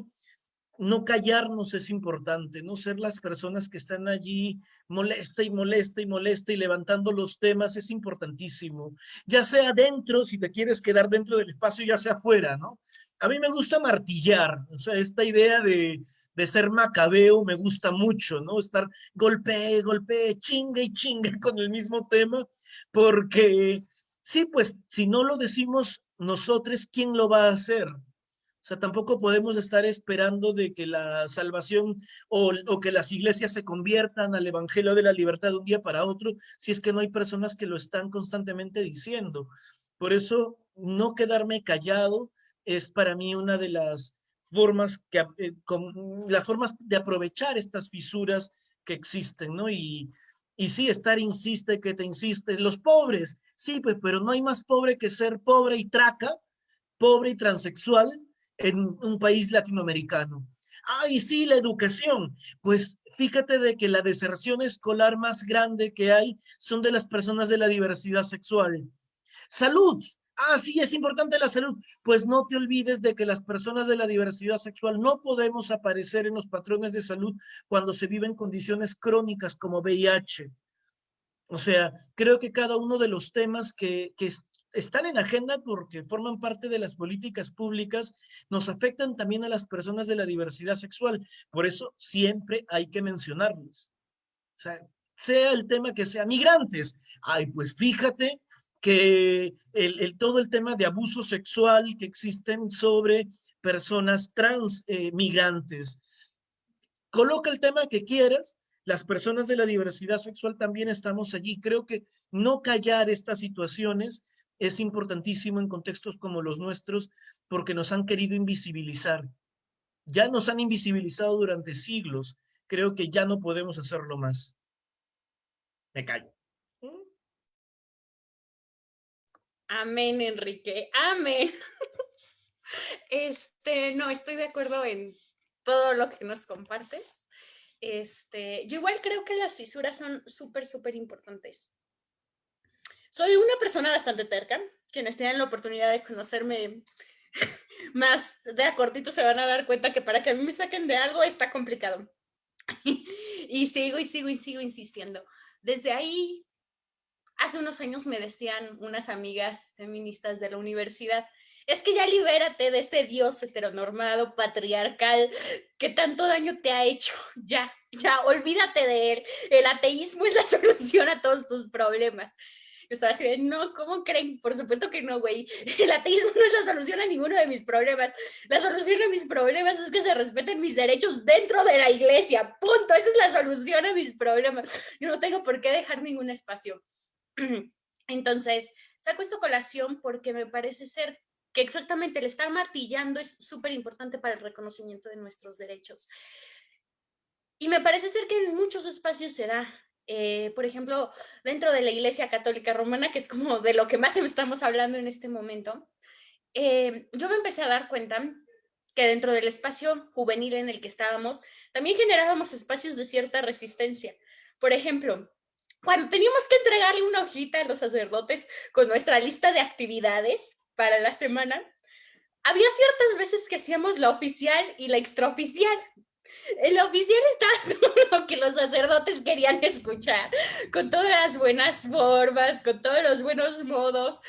Speaker 3: no callarnos es importante, no ser las personas que están allí molesta y molesta y molesta y levantando los temas es importantísimo. Ya sea dentro, si te quieres quedar dentro del espacio, ya sea afuera, ¿no? A mí me gusta martillar, o sea, esta idea de, de ser macabeo me gusta mucho, ¿no? Estar golpe, golpe, chinga y chinga (laughs) con el mismo tema, porque sí, pues si no lo decimos nosotros, ¿quién lo va a hacer? O sea, tampoco podemos estar esperando de que la salvación o, que las iglesias se conviertan al evangelio de la libertad de un día para otro, si es que no hay personas que lo están constantemente diciendo. Por eso, no quedarme callado es para mí una de las formas, que, eh, la forma de aprovechar estas fisuras que existen, ¿no? Y, y sí, estar insiste que te insiste, los pobres, sí, pues, pero no hay más pobre que ser pobre y traca, pobre y transexual, en un país latinoamericano. Ay, sí, la educación. Pues fíjate de que la deserción escolar más grande que hay son de las personas de la diversidad sexual. Salud. Ah, sí, es importante la salud. Pues no te olvides de que las personas de la diversidad sexual no podemos aparecer en los patrones de salud cuando se viven condiciones crónicas como VIH. O sea, creo que cada uno de los temas que, que, están en agenda porque forman parte de las políticas públicas, nos afectan también a las personas de la diversidad sexual. Por eso siempre hay que mencionarlos. O sea, sea el tema que sea migrantes. Ay, pues fíjate que el, todo el tema de abuso sexual que existen sobre personas trans eh, migrantes. Coloca el tema que quieras, las personas de la diversidad sexual también estamos allí. Creo que no callar estas situaciones es importantísimo en contextos como los nuestros porque nos han querido invisibilizar. Ya nos han invisibilizado durante siglos. Creo que ya no podemos hacerlo más. Me callo.
Speaker 4: Amén, Enrique. Amén. (laughs) Este, no, estoy de acuerdo en todo lo que nos compartes. Este, yo igual creo que las fisuras son súper, súper importantes. Soy una persona bastante terca. Quienes tienen la oportunidad de conocerme (laughs) más de a cortito se van a dar cuenta que para que a mí me saquen de algo está complicado. (laughs) y sigo y sigo y sigo insistiendo. Desde ahí, hace unos años me decían unas amigas feministas de la universidad, es que ya libérate de ese dios heteronormado, patriarcal, que tanto daño te ha hecho. (laughs) Ya, ya, olvídate de él. El ateísmo es la solución a todos tus problemas. Estaba así de, no, ¿cómo creen? Por supuesto que no, güey. (laughs) El ateísmo no es la solución a ninguno de mis problemas. La solución a mis problemas es que se respeten mis derechos dentro de la iglesia. Punto. Esa es la solución a mis problemas. Yo no tengo por qué dejar ningún espacio. (clears throat) Entonces, saco esta colación porque me parece ser que exactamente el estar martillando es súper importante para el reconocimiento de nuestros derechos. Y me parece ser que en muchos espacios se da. Eh, por ejemplo, dentro de la Iglesia Católica Romana, que es como de lo que más (laughs) estamos hablando en este momento, eh, yo me empecé a dar cuenta que dentro del espacio juvenil en el que estábamos, también generábamos espacios de cierta resistencia. Por ejemplo, cuando teníamos que entregarle una hojita a los sacerdotes con nuestra lista de actividades para la semana, había ciertas veces que hacíamos la oficial y la extraoficial. El oficial está todo (laughs) lo que los sacerdotes querían escuchar, con todas las buenas formas, con todos los buenos modos,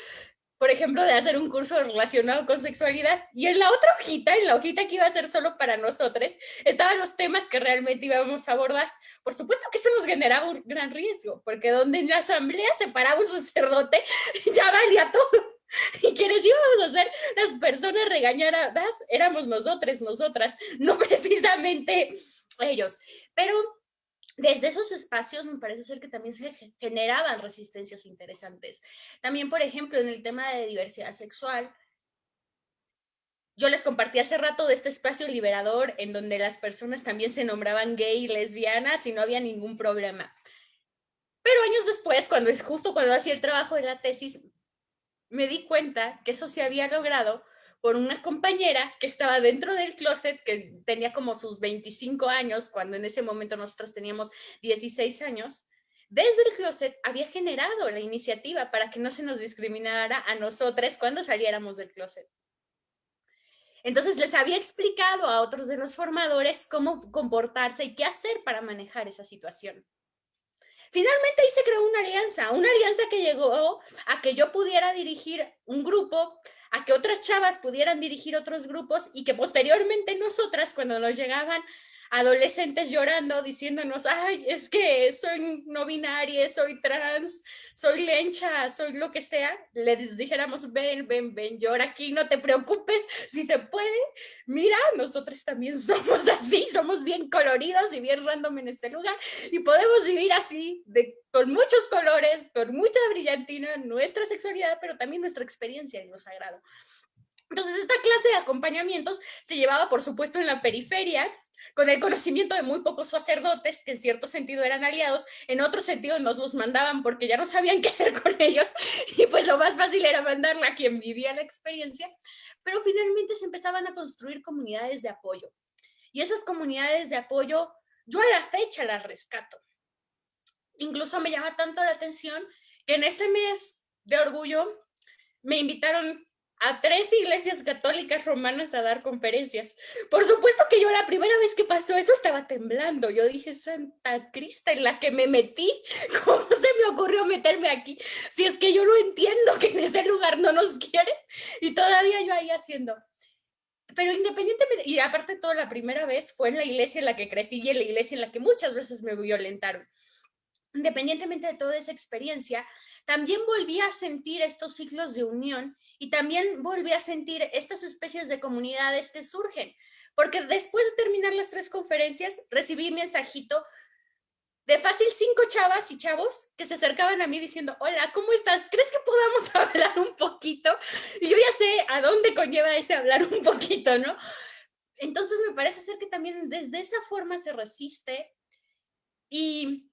Speaker 4: por ejemplo, de hacer un curso relacionado con sexualidad. Y en la otra hojita, en la hojita que iba a ser solo para nosotros, estaban los temas que realmente íbamos a abordar. Por supuesto que eso nos generaba un gran riesgo, porque donde en la asamblea se paraba un sacerdote, (laughs) ya valía todo. (laughs) Y quienes íbamos a ser las personas regañadas éramos nosotros, nosotras, (laughs) no precisamente ellos. Pero desde esos espacios me parece ser que también se generaban resistencias interesantes. También, por ejemplo, en el tema de diversidad sexual, yo les compartí hace rato de este espacio liberador en donde las personas también se nombraban gay y lesbianas y no había ningún problema. Pero años después, cuando justo cuando hacía el trabajo de la tesis, me di cuenta que eso se había logrado por una compañera que estaba dentro del closet, que tenía como sus 25 años, cuando en ese momento nosotros teníamos 16 años, desde el closet había generado la iniciativa para que no se nos discriminara a nosotros cuando saliéramos del closet. Entonces les había explicado a otros de los formadores cómo comportarse y qué hacer para manejar esa situación. Finalmente ahí se creó una alianza, una alianza que llegó a que yo pudiera dirigir un grupo, a que otras chavas pudieran dirigir otros grupos y que posteriormente nosotras cuando nos llegaban adolescentes llorando, diciéndonos, ay, es que soy no binaria, soy trans, soy lencha, soy lo que sea, les dijéramos, ven, ven, ven, llora aquí, no te preocupes, si se puede, mira, nosotros también (laughs) somos así, somos bien coloridos y bien random en este lugar, y podemos vivir así, de, con muchos colores, con mucha brillantina, nuestra sexualidad, pero también nuestra experiencia en lo sagrado. Entonces, esta clase de acompañamientos se llevaba, por supuesto, en la periferia, con el conocimiento de muy pocos sacerdotes, que en cierto sentido eran aliados, en otro sentido nos los mandaban porque ya no sabían (laughs) qué hacer con ellos, y pues lo más fácil era mandarla a quien vivía la experiencia, pero finalmente se empezaban a construir comunidades de apoyo. Y esas comunidades de apoyo, yo a la fecha las rescato. Incluso me llama tanto la atención que en este mes de orgullo me invitaron a tres iglesias católicas romanas a dar conferencias. Por supuesto que yo la primera vez que pasó eso estaba temblando. Yo dije, Santa Crista, en la que me metí, (laughs) ¿cómo se me ocurrió meterme aquí? Si es que yo no entiendo que en ese lugar no nos quieren y todavía yo ahí haciendo. Pero independientemente, y aparte toda la primera vez fue en la iglesia en la que crecí y en la iglesia en la que muchas veces me violentaron. Independientemente de toda esa experiencia, también volví a sentir estos ciclos de unión y también volví a sentir estas especies de comunidades que surgen, porque después de terminar las tres conferencias, recibí mensajito de fácil cinco chavas y chavos que se acercaban a mí diciendo, hola, ¿cómo estás? ¿Crees que podamos (laughs) hablar un poquito? Y yo ya sé a dónde conlleva ese hablar un poquito, ¿no? Entonces me parece ser que también desde esa forma se resiste y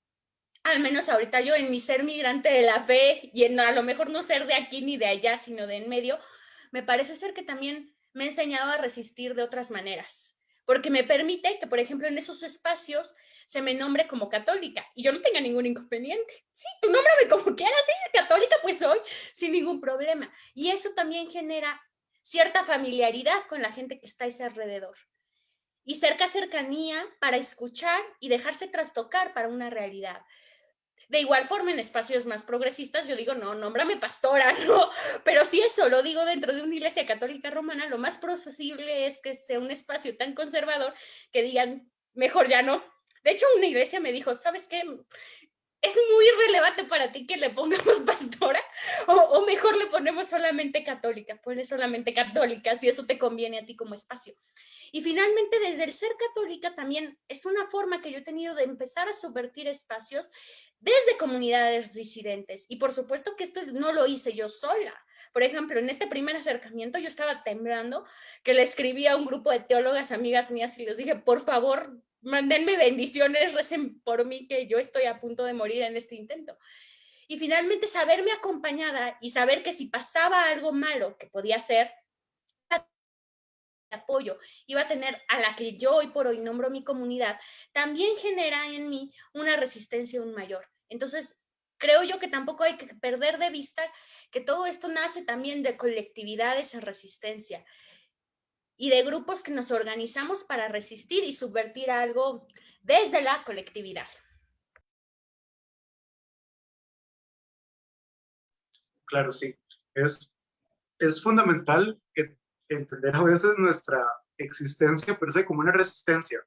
Speaker 4: al menos ahorita yo en mi ser migrante de la fe y en a lo mejor no ser de aquí ni de allá, sino de en medio, me parece ser que también me he enseñado a resistir de otras maneras, porque me permite que, por ejemplo, en esos espacios se me nombre como católica y yo no tenga ningún inconveniente. Sí, tú nómbrame como quieras, sí, católica pues soy, sin ningún problema. Y eso también genera cierta familiaridad con la gente que está a ese alrededor. Y cerca cercanía para escuchar y dejarse trastocar para una realidad. De igual forma, en espacios más progresistas, yo digo, no, nómbrame pastora, (laughs) no. Pero si eso lo digo dentro de una iglesia católica romana, lo más posible es que sea un espacio tan conservador que digan, mejor ya no. De hecho, una iglesia me dijo, ¿sabes qué? es muy relevante para ti que le pongamos (laughs) pastora o, o, mejor le ponemos solamente católica, ponle solamente católica si eso te conviene a ti como espacio. Y finalmente, desde el ser católica también es una forma que yo he tenido de empezar a subvertir espacios desde comunidades disidentes. Y por supuesto que esto no lo hice yo sola. Por ejemplo, en este primer acercamiento yo estaba temblando, que le escribí a un grupo de teólogas amigas mías y les dije, por favor, mándenme bendiciones, recen por mí, que yo estoy a punto de morir en este intento. Y finalmente saberme acompañada y saber que si pasaba algo malo, que podía ser apoyo iba a tener a la que yo hoy por hoy nombro mi comunidad, también genera en mí una resistencia aún mayor. Entonces, creo yo que tampoco hay que perder de vista que todo esto nace también de colectividades en resistencia y de grupos que nos organizamos para resistir y subvertir algo desde la colectividad.
Speaker 2: Claro, sí. Es, es fundamental entender a veces nuestra existencia per se como una resistencia.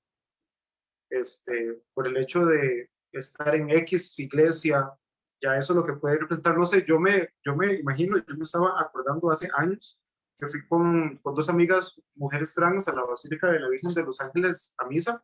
Speaker 2: Este, por el hecho de estar en X iglesia, ya eso es lo que puede representar, no sé, yo me, yo me imagino, yo me estaba acordando hace años que fui con, con dos amigas, mujeres trans, a la Basílica de la Virgen de los Ángeles a misa,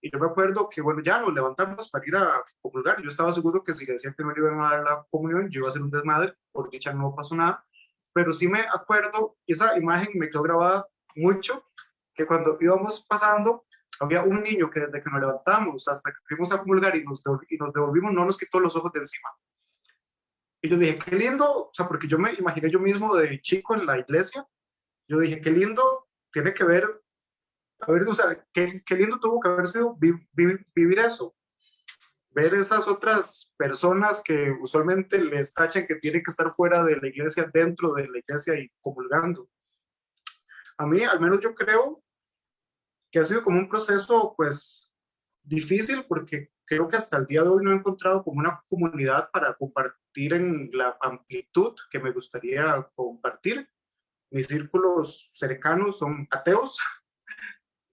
Speaker 2: y yo me acuerdo que, bueno, ya nos levantamos para ir a comulgar, yo estaba seguro que si le decían que no le iban a dar la comunión, yo iba a hacer un desmadre, por dicha no pasó nada, pero sí me acuerdo, esa imagen me quedó grabada mucho, que cuando íbamos pasando, había un niño que desde que nos levantamos hasta que fuimos a comulgar y nos, y nos devolvimos, no nos quitó los ojos de encima. Y yo dije, qué lindo, o sea, porque yo me imaginé yo mismo de chico en la iglesia, yo dije, qué lindo tiene que ver, a ver, o sea, qué, qué lindo tuvo que haber sido vivir eso. Ver esas otras personas que usualmente les tachan que tienen que estar fuera de la iglesia, dentro de la iglesia y comulgando. A mí, al menos yo creo que ha sido como un proceso, pues, difícil porque creo que hasta el día de hoy no he encontrado como una comunidad para compartir en la amplitud que me gustaría compartir. Mis círculos cercanos son ateos. (laughs)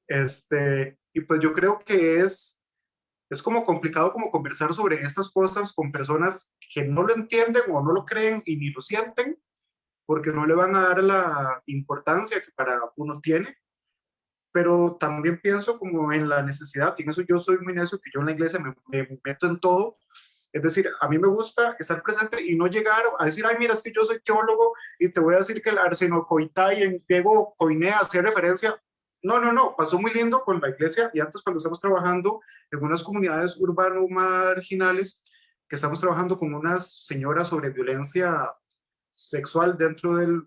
Speaker 2: Este, y pues yo creo que es, es como complicado como conversar sobre estas cosas con personas que no lo entienden o no lo creen y ni lo sienten, porque no le van a dar la importancia que para uno tiene pero también pienso como en la necesidad, y en eso yo soy muy necio, que yo en la iglesia me, me, meto en todo, es decir, a mí me gusta estar presente y no llegar a decir, ay, mira, es que yo soy teólogo y te voy a decir que el arsenocoitai en griego coinea hace referencia. No, no, no, pasó muy lindo con la iglesia y antes cuando estamos trabajando en unas comunidades urbanas marginales, que estamos trabajando con unas señoras sobre violencia sexual dentro del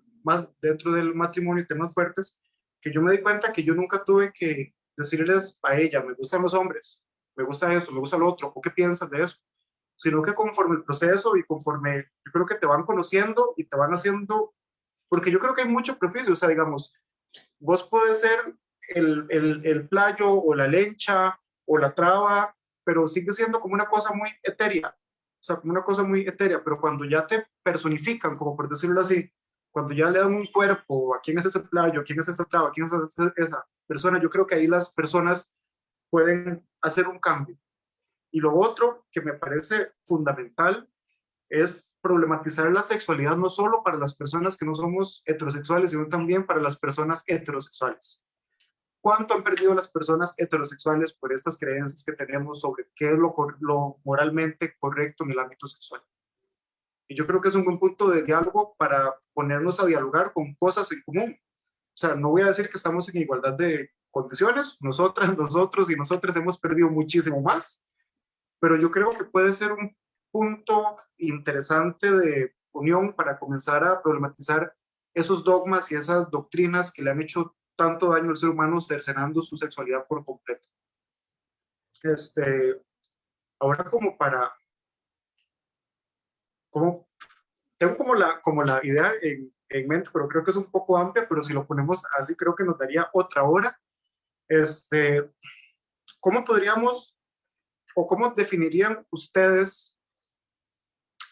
Speaker 2: dentro del matrimonio, temas fuertes, que yo me di cuenta que yo nunca tuve que decirles a ella, me gustan los hombres, me gusta eso, me gusta lo otro, ¿o qué piensas de eso? Sino que conforme el proceso y conforme yo creo que te van conociendo y te van haciendo, porque yo creo que hay mucho prejuicio, o sea, digamos, vos puedes ser el, el, el playo o la lencha o la traba, pero sigue siendo como una cosa muy etérea, o sea, como una cosa muy etérea, pero cuando ya te personifican, como por decirlo así, cuando ya le dan un cuerpo, a quién es ese playo, a quién es esa traba, a quién es esa persona, yo creo que ahí las personas pueden hacer un cambio. Y lo otro que me parece fundamental es problematizar la sexualidad no solo para las personas que no somos heterosexuales, sino también para las personas heterosexuales. ¿Cuánto han perdido las personas heterosexuales por estas creencias que tenemos sobre qué es lo moralmente correcto en el ámbito sexual? Y yo creo que es un buen punto de diálogo para ponernos a dialogar con cosas en común. O sea, no voy a decir que estamos en igualdad de condiciones, nosotras, (laughs) nosotros y nosotras hemos perdido muchísimo más, pero yo creo que puede ser un punto interesante de unión para comenzar a problematizar esos dogmas y esas doctrinas que le han hecho tanto daño al ser humano cercenando su sexualidad por completo. Este, ahora como para, como, tengo como la, como la idea en, en mente, pero creo que es un poco amplia, pero si lo ponemos así creo que nos daría otra hora. Este, ¿Cómo podríamos o cómo definirían ustedes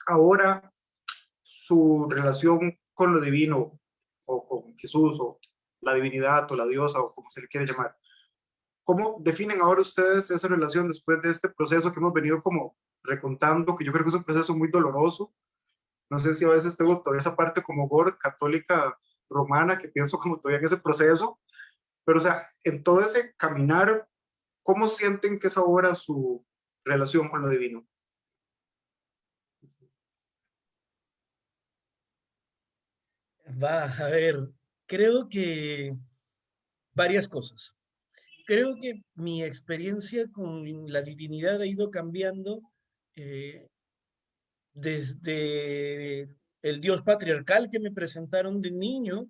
Speaker 2: ahora su relación con lo divino o con Jesús o la divinidad o la diosa o como se le quiere llamar? ¿Cómo definen ahora ustedes esa relación después de este proceso que hemos venido como recontando, que yo creo que es un proceso muy doloroso? No sé si a veces tengo todavía esa parte como gorda, católica romana, que pienso como todavía en ese proceso, pero o sea, en todo ese caminar, ¿cómo sienten que es ahora su relación con lo divino?
Speaker 3: Va, a ver, creo que varias cosas. Creo que mi experiencia con la divinidad ha ido cambiando eh, desde el dios patriarcal que me presentaron de niño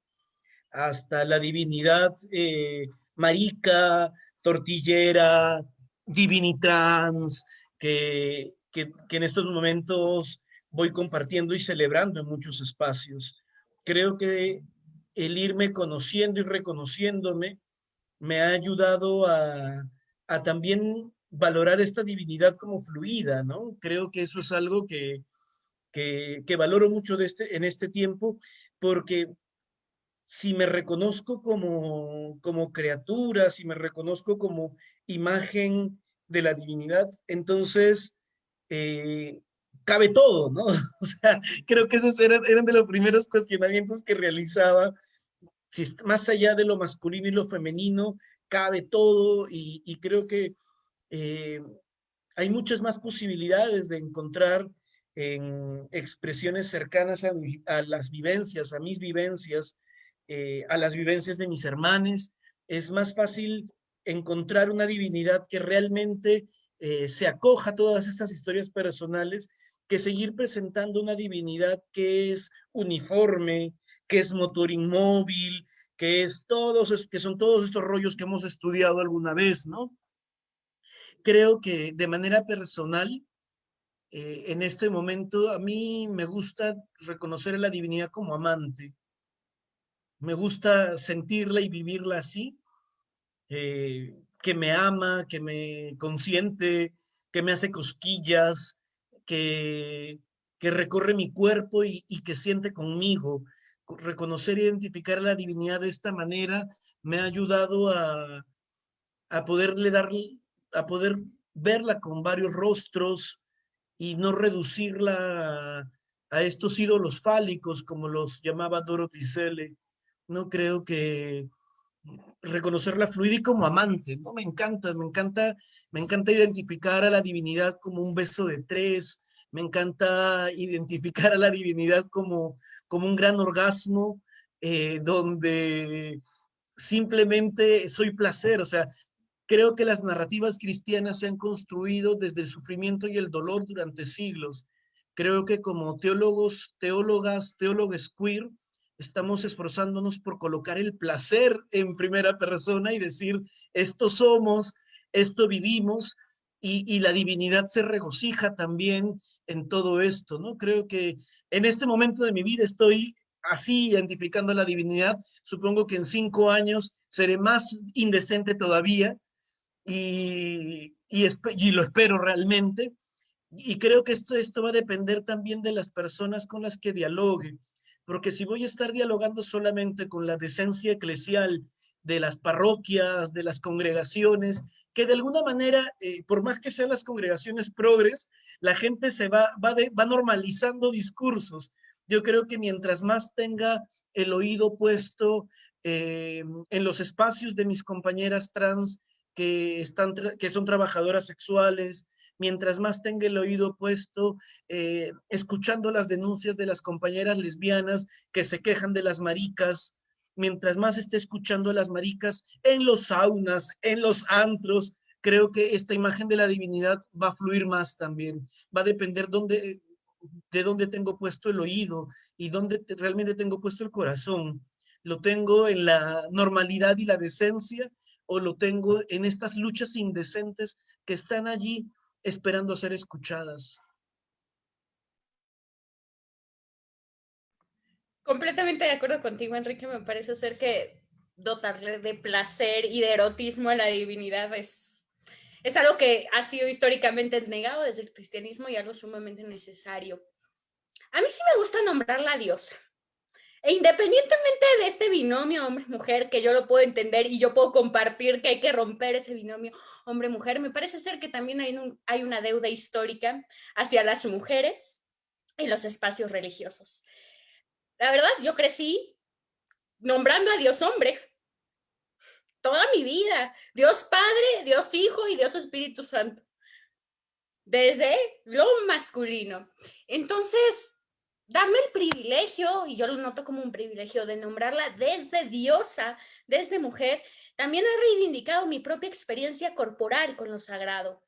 Speaker 3: hasta la divinidad eh, marica, tortillera, divinitrans, que, que, que en estos momentos voy compartiendo y celebrando en muchos espacios. Creo que el irme conociendo y reconociéndome me ha ayudado a, también valorar esta divinidad como fluida, ¿no? Creo que eso es algo que, valoro mucho este, en este tiempo, porque si me reconozco como, criatura, si me reconozco como imagen de la divinidad, entonces eh, cabe todo, ¿no? (laughs) Creo que esos eran de los primeros cuestionamientos que realizaba. Si más allá de lo masculino y lo femenino, cabe todo y, creo que eh, hay muchas más posibilidades de encontrar en expresiones cercanas a, a las vivencias, a mis vivencias, eh, a las vivencias de mis hermanos. Es más fácil encontrar una divinidad que realmente eh, se acoja a todas estas historias personales que seguir presentando una divinidad que es uniforme, que es motor inmóvil, que, es todos, que son todos estos rollos que hemos estudiado alguna vez, ¿no? Creo que de manera personal, eh, en este momento, a mí me gusta reconocer a la divinidad como amante. Me gusta sentirla y vivirla así, eh, que me ama, que me consiente, que me hace cosquillas, que, que recorre mi cuerpo y, y que siente conmigo. Reconocer e identificar la divinidad de esta manera me ha ayudado a, a poderle dar, a poder verla con varios rostros y no reducirla a, a estos ídolos fálicos como los llamaba Dorothy Selle. No creo que reconocerla fluida y como amante, ¿no? Me encanta, me encanta, me encanta identificar a la divinidad como un beso de tres, me encanta identificar a la divinidad como, como un gran orgasmo, eh, donde simplemente soy placer, o sea, creo que las narrativas cristianas se han construido desde el sufrimiento y el dolor durante siglos. Creo que como teólogos, teólogas, teólogos queer, estamos esforzándonos por colocar el placer en primera persona y decir, esto somos, esto vivimos, y, la divinidad se regocija también en todo esto, ¿no? Creo que en este momento de mi vida estoy así identificando la divinidad, supongo que en cinco años seré más indecente todavía y, y, y lo espero realmente. Y creo que esto, esto va a depender también de las personas con las que dialogue, porque si voy a estar dialogando solamente con la decencia eclesial de las parroquias, de las congregaciones, que de alguna manera, eh, por más que sean las congregaciones progres, la gente se va, va, de, va normalizando discursos. Yo creo que mientras más tenga el oído puesto eh, en los espacios de mis compañeras trans que, están, que son trabajadoras sexuales, mientras más tenga el oído puesto, eh, escuchando las denuncias de las compañeras lesbianas que se quejan de las maricas, mientras más esté escuchando a las maricas en los saunas, en los antros, creo que esta imagen de la divinidad va a fluir más también. Va a depender de dónde tengo puesto el oído y dónde realmente tengo puesto el corazón. ¿Lo tengo en la normalidad y la decencia o lo tengo en estas luchas indecentes que están allí esperando ser escuchadas?
Speaker 4: Completamente de acuerdo contigo, Enrique. Me parece ser que dotarle de placer y de erotismo a la divinidad es, es algo que ha sido históricamente negado desde el cristianismo y algo sumamente necesario. A mí sí me gusta nombrar la diosa. E independientemente de este binomio hombre-mujer, que yo lo puedo entender y yo puedo compartir que hay que romper ese binomio hombre-mujer, me parece ser que también hay, un, hay una deuda histórica hacia las mujeres y los espacios religiosos. La verdad, yo crecí nombrando a Dios hombre toda mi vida. Dios Padre, Dios Hijo y Dios Espíritu Santo. Desde lo masculino. Entonces, darme el privilegio, y yo lo noto como un privilegio, de nombrarla desde diosa, desde mujer, también ha reivindicado mi propia experiencia corporal con lo sagrado.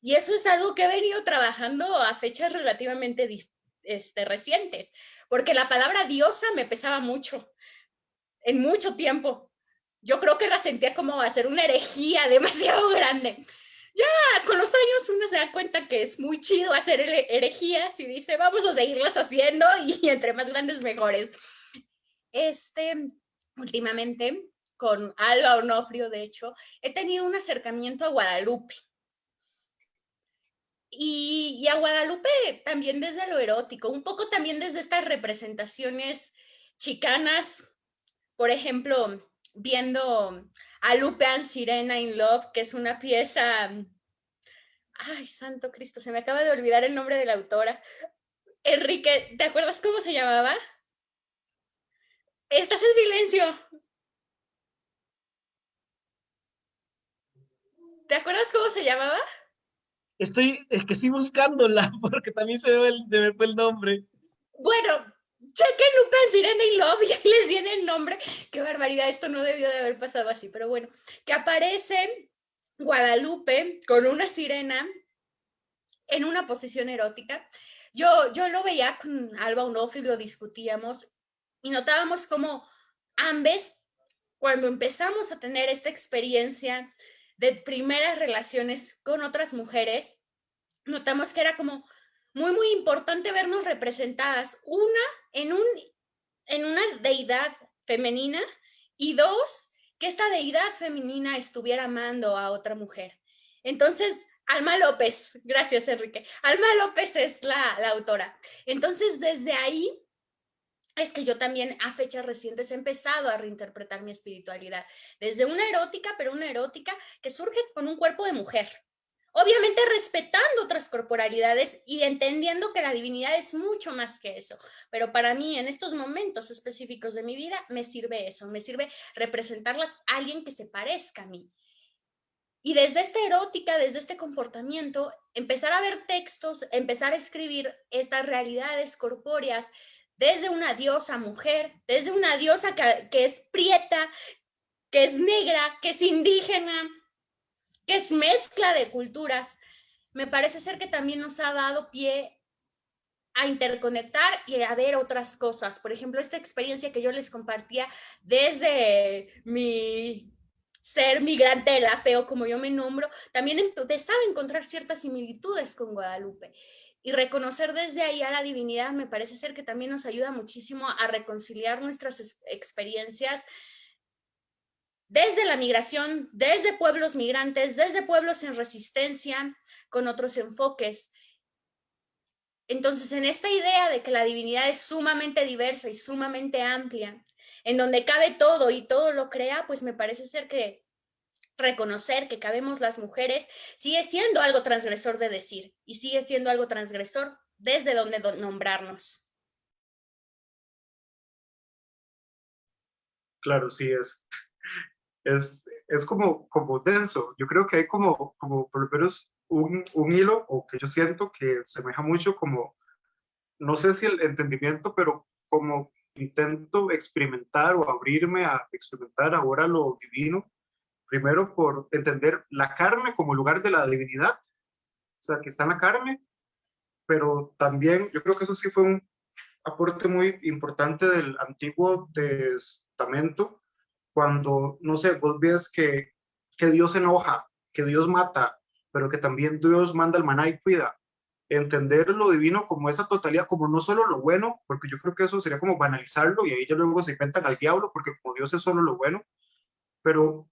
Speaker 4: Y eso es algo que he venido trabajando a fechas relativamente este, recientes porque la palabra diosa me pesaba mucho, en mucho tiempo. Yo creo que la sentía como hacer una herejía (laughs) demasiado grande. Ya con los años uno se da cuenta que es muy chido hacer herejías y dice, vamos a seguirlas haciendo (laughs) y entre más grandes mejores. Este, últimamente, con Alba Onofrio, de hecho, he tenido un acercamiento a Guadalupe. Y, a Guadalupe también desde lo erótico, un poco también desde estas representaciones chicanas, por ejemplo, viendo a Lupe and Sirena in Love, que es una pieza, ay, santo Cristo, se me acaba de olvidar el nombre de la autora. Enrique, ¿te acuerdas cómo se llamaba? Estás en silencio. ¿Te acuerdas cómo se llamaba?
Speaker 3: Estoy, es que estoy buscándola (laughs) porque también se me, el, fue el nombre.
Speaker 4: Bueno, chequen Lupin Sirena y Love y (laughs) les viene el nombre. Qué barbaridad, esto no debió de haber pasado así, pero bueno, que aparece Guadalupe con una sirena en una posición erótica. Yo, yo lo veía con Alba Onofre y lo discutíamos y notábamos como ambas, cuando empezamos a tener esta experiencia de primeras relaciones con otras mujeres, notamos que era como muy, muy importante vernos representadas, una en, un, en una deidad femenina y dos, que esta deidad femenina estuviera amando a otra mujer. Entonces, Alma López, gracias Enrique, Alma López es la, la autora. Entonces, desde ahí es que yo también a fechas recientes he empezado a reinterpretar mi espiritualidad desde una erótica, pero una erótica que surge con un cuerpo de mujer. Obviamente respetando otras corporalidades y entendiendo que la divinidad es mucho más que eso. Pero para mí, en estos momentos específicos de mi vida, me sirve eso, me sirve representarla a alguien que se parezca a mí. Y desde esta erótica, desde este comportamiento, empezar a ver textos, empezar a escribir estas realidades corpóreas, desde una diosa mujer, desde una diosa que, es prieta, que es negra, que es indígena, que es mezcla de culturas, me parece ser que también nos ha dado pie a interconectar y a ver otras cosas. Por ejemplo, esta experiencia que yo les compartía desde mi ser migrante de la fe o como yo me nombro, también empezaba a encontrar ciertas similitudes con Guadalupe. Y reconocer desde ahí a la divinidad me parece ser que también nos ayuda muchísimo a reconciliar nuestras experiencias desde la migración, desde pueblos migrantes, desde pueblos en resistencia, con otros enfoques. Entonces, en esta idea de que la divinidad es sumamente diversa y sumamente amplia, en donde cabe todo y todo lo crea, pues me parece ser que reconocer que cabemos las mujeres sigue siendo algo transgresor de decir y sigue siendo algo transgresor desde donde nombrarnos.
Speaker 2: Claro, sí, es, es, es como, como denso. Yo creo que hay como, como por lo menos un, un hilo, o que yo siento que semeja mucho como, no sé si el entendimiento, pero como intento experimentar o abrirme a experimentar ahora lo divino, primero por entender la carne como lugar de la divinidad, o sea, que está en la carne, pero también yo creo que eso sí fue un aporte muy importante del Antiguo Testamento, cuando, no sé, vos ves que, que Dios enoja, que Dios mata, pero que también Dios manda el maná y cuida. Entender lo divino como esa totalidad, como no solo lo bueno, porque yo creo que eso sería como banalizarlo y ahí ya luego se inventan al diablo, porque como Dios es solo lo bueno, pero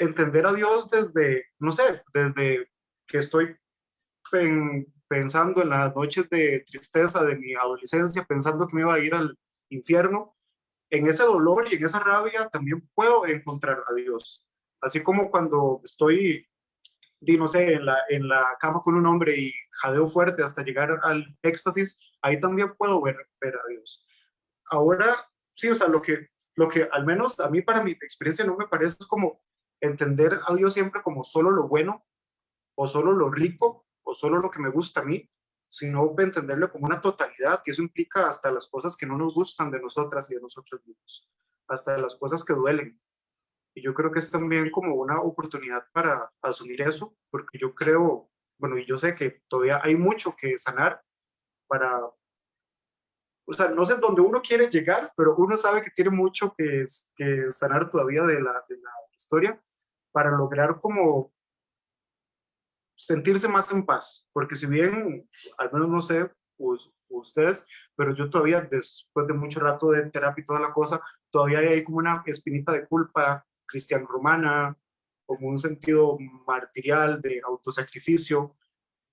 Speaker 2: entender a Dios desde, no sé, desde que estoy pensando en las noches de tristeza de mi adolescencia, pensando que me iba a ir al infierno, en ese dolor y en esa rabia también puedo encontrar a Dios. Así como cuando estoy di, no sé, en la, en la cama con un hombre y jadeo fuerte hasta llegar al éxtasis, ahí también puedo ver, ver a Dios. Ahora, sí, o sea, lo que, lo que al menos a mí para mi experiencia no me parece como entender a Dios siempre como solo lo bueno o solo lo rico o solo lo que me gusta a mí, sino entenderlo como una totalidad, que eso implica hasta las cosas que no nos gustan de nosotras y de nosotros mismos, hasta las cosas que duelen, y yo creo que es también como una oportunidad para asumir eso, porque yo creo, bueno, y yo sé que todavía hay mucho que sanar para, o sea, no sé dónde uno quiere llegar, pero uno sabe que tiene mucho que, que sanar todavía de la, de la historia para lograr como sentirse más en paz, porque si bien, al menos no sé, ustedes, pero yo todavía después de mucho rato de terapia y toda la cosa, todavía hay como una espinita de culpa cristiano romana, como un sentido martirial de autosacrificio,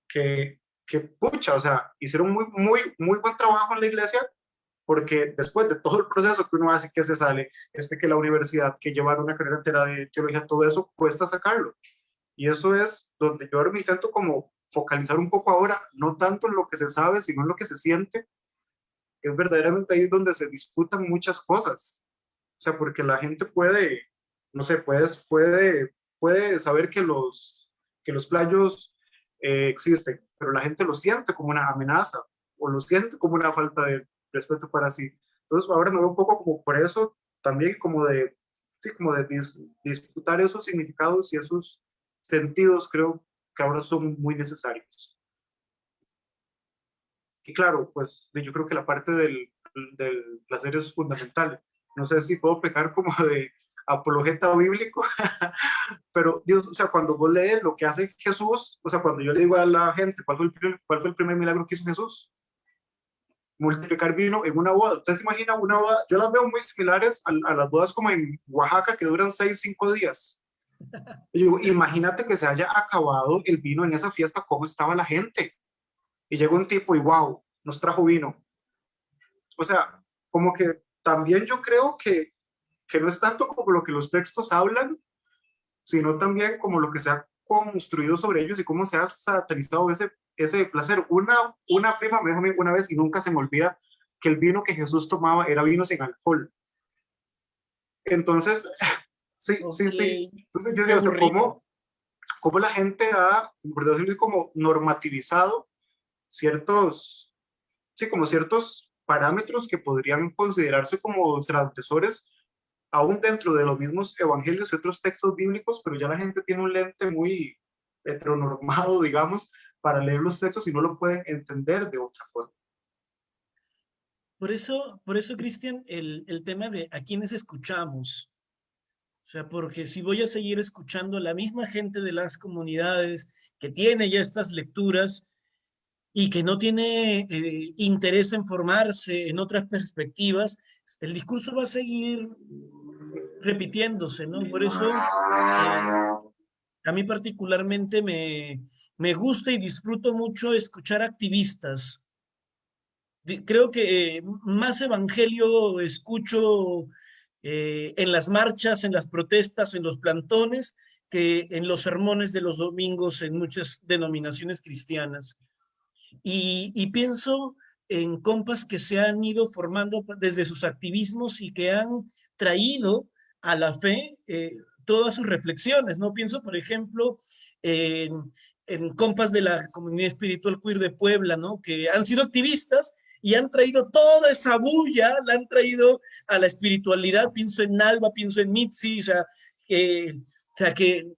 Speaker 2: que, que pucha, o sea, hicieron muy, muy, muy buen trabajo en la iglesia, porque después de todo el proceso que uno hace, que se sale, este que la universidad, que llevar una carrera entera de teología, todo eso, cuesta sacarlo. Y eso es donde yo ahora me intento como focalizar un poco ahora, no tanto en lo que se sabe, sino en lo que se siente, es verdaderamente ahí donde se disputan muchas cosas. O sea, porque la gente puede no sé, puedes, puede, puede saber que los, que los playos eh, existen, pero la gente lo siente como una amenaza o lo siente como una falta de respeto para sí. Entonces ahora me veo un poco como por eso también como de, como de disputar esos significados y esos sentidos creo que ahora son muy necesarios. Y claro, pues yo creo que la parte del, del placer es fundamental. No sé si puedo pecar como de, apologeta bíblico, (laughs) pero Dios, o sea, cuando vos lees lo que hace Jesús, o sea, cuando yo le digo a la gente cuál fue el primer, cuál fue el primer milagro que hizo Jesús, multiplicar vino en una boda. ¿Ustedes se imaginan una boda? Yo las veo muy similares a, las bodas como en Oaxaca que duran seis, cinco días. Y digo, imagínate que se haya acabado el vino en esa fiesta, cómo estaba la gente. Y llegó un tipo y wow, nos trajo vino. O sea, como que también yo creo que que no es tanto como lo que los textos hablan, sino también como lo que se ha construido sobre ellos y cómo se ha satanizado ese, ese placer. Una, una prima me dijo una vez y nunca se me olvida que el vino que Jesús tomaba era vino sin alcohol. Entonces, (laughs) sí, sí, sí. Entonces yo decía, ¿cómo, ¿cómo, la gente ha, como normativizado ciertos, sí, como ciertos parámetros que podrían considerarse como transgresores aún dentro de los mismos evangelios y otros textos bíblicos, pero ya la gente tiene un lente muy heteronormado, (laughs) digamos, para leer los textos y no lo pueden entender de otra forma.
Speaker 3: Por eso, por eso, Cristian, el, el tema de a quiénes escuchamos. O sea, porque si voy a seguir escuchando a la misma gente de las comunidades que tiene ya estas lecturas y que no tiene eh, interés en formarse en otras perspectivas, el discurso va a seguir repitiéndose, ¿no? Por eso eh, a mí particularmente me, me gusta y disfruto mucho escuchar activistas. Creo que más evangelio escucho eh, en las marchas, en las protestas, en los plantones, que en los sermones de los domingos en muchas denominaciones cristianas. Y, y pienso en compas que se han ido formando desde sus activismos y que han traído a la fe eh, todas sus reflexiones, ¿no? Pienso, por ejemplo, en, en compas de la comunidad espiritual queer de Puebla, ¿no? Que han sido activistas y han traído toda esa bulla, la han traído a la espiritualidad, pienso en Alba, pienso en Mitzi, o sea, que, o sea, que,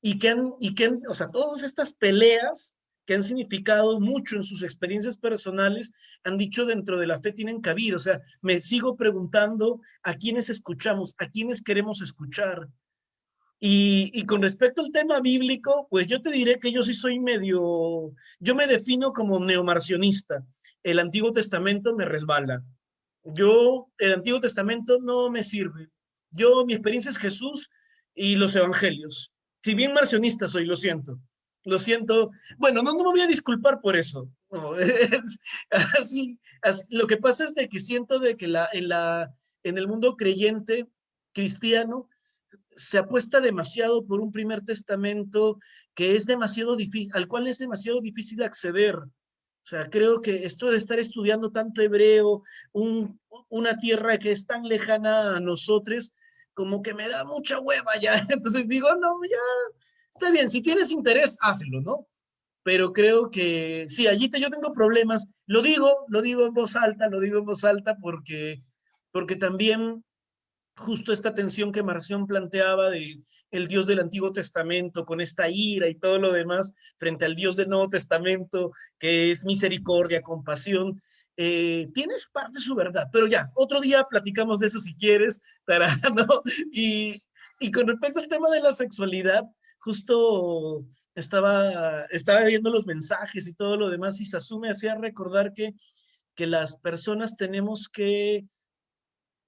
Speaker 3: y que han, y que o sea, todas estas peleas que han significado mucho en sus experiencias personales, han dicho dentro de la fe tienen cabida. O sea, me sigo preguntando a quiénes escuchamos, a quiénes queremos escuchar. Y, y, con respecto al tema bíblico, pues yo te diré que yo sí soy medio, yo me defino como neomarcionista. El Antiguo Testamento me resbala. Yo, el Antiguo Testamento no me sirve. Yo, mi experiencia es Jesús y los evangelios. Si bien marcionista soy, lo siento lo siento. Bueno, no, no me voy a disculpar por eso. así, lo que pasa es de que siento de que la, en, la, en el mundo creyente cristiano se apuesta demasiado por un primer testamento que es demasiado difícil, al cual es demasiado difícil acceder. O sea, creo que esto de estar estudiando tanto hebreo, un, una tierra que es tan lejana a nosotros, como que me da mucha hueva ya. (laughs) Entonces digo, no, ya, Está bien, si tienes interés, hazlo, ¿no? Pero creo que sí, allí te, yo tengo problemas. Lo digo, lo digo en voz alta, lo digo en voz alta porque, porque también justo esta tensión que Marción planteaba de el Dios del Antiguo Testamento con esta ira y todo lo demás frente al Dios del Nuevo Testamento que es misericordia, compasión, eh, tienes parte de su verdad, pero ya, otro día platicamos de eso si quieres, para, (laughs) ¿no? Y, y con respecto al tema de la sexualidad, justo estaba, estaba viendo los mensajes y todo lo demás y Sasume hacía recordar que, que las personas tenemos que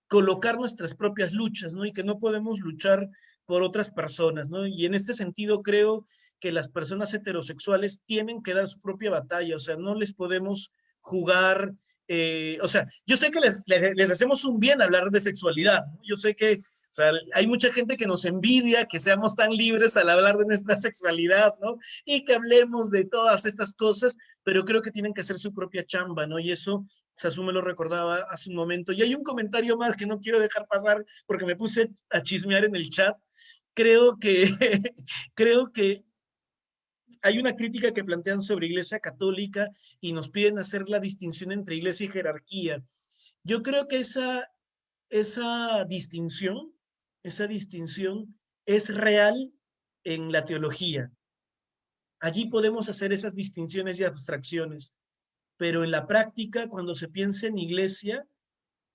Speaker 3: colocar nuestras propias luchas, ¿no? Y que no podemos luchar por otras personas, ¿no? Y en este sentido creo que las personas heterosexuales tienen que dar su propia batalla, o sea, no les podemos jugar, eh, o sea, yo sé que les, hacemos un bien hablar de sexualidad, yo sé que hay mucha gente que nos envidia que seamos tan libres al hablar de nuestra (laughs) sexualidad, ¿no? Y que hablemos de todas estas cosas, pero creo que tienen que hacer su propia chamba, ¿no? Y eso Sasume lo recordaba hace un momento. Y hay un comentario más que no quiero dejar pasar porque me puse a chismear en el chat. Creo que, (laughs) creo que hay una crítica que plantean sobre Iglesia Católica y nos piden hacer la distinción entre Iglesia y jerarquía. Yo creo que esa, esa distinción esa distinción es real en la teología. Allí podemos hacer esas distinciones y abstracciones, pero en la práctica, cuando se piensa en iglesia,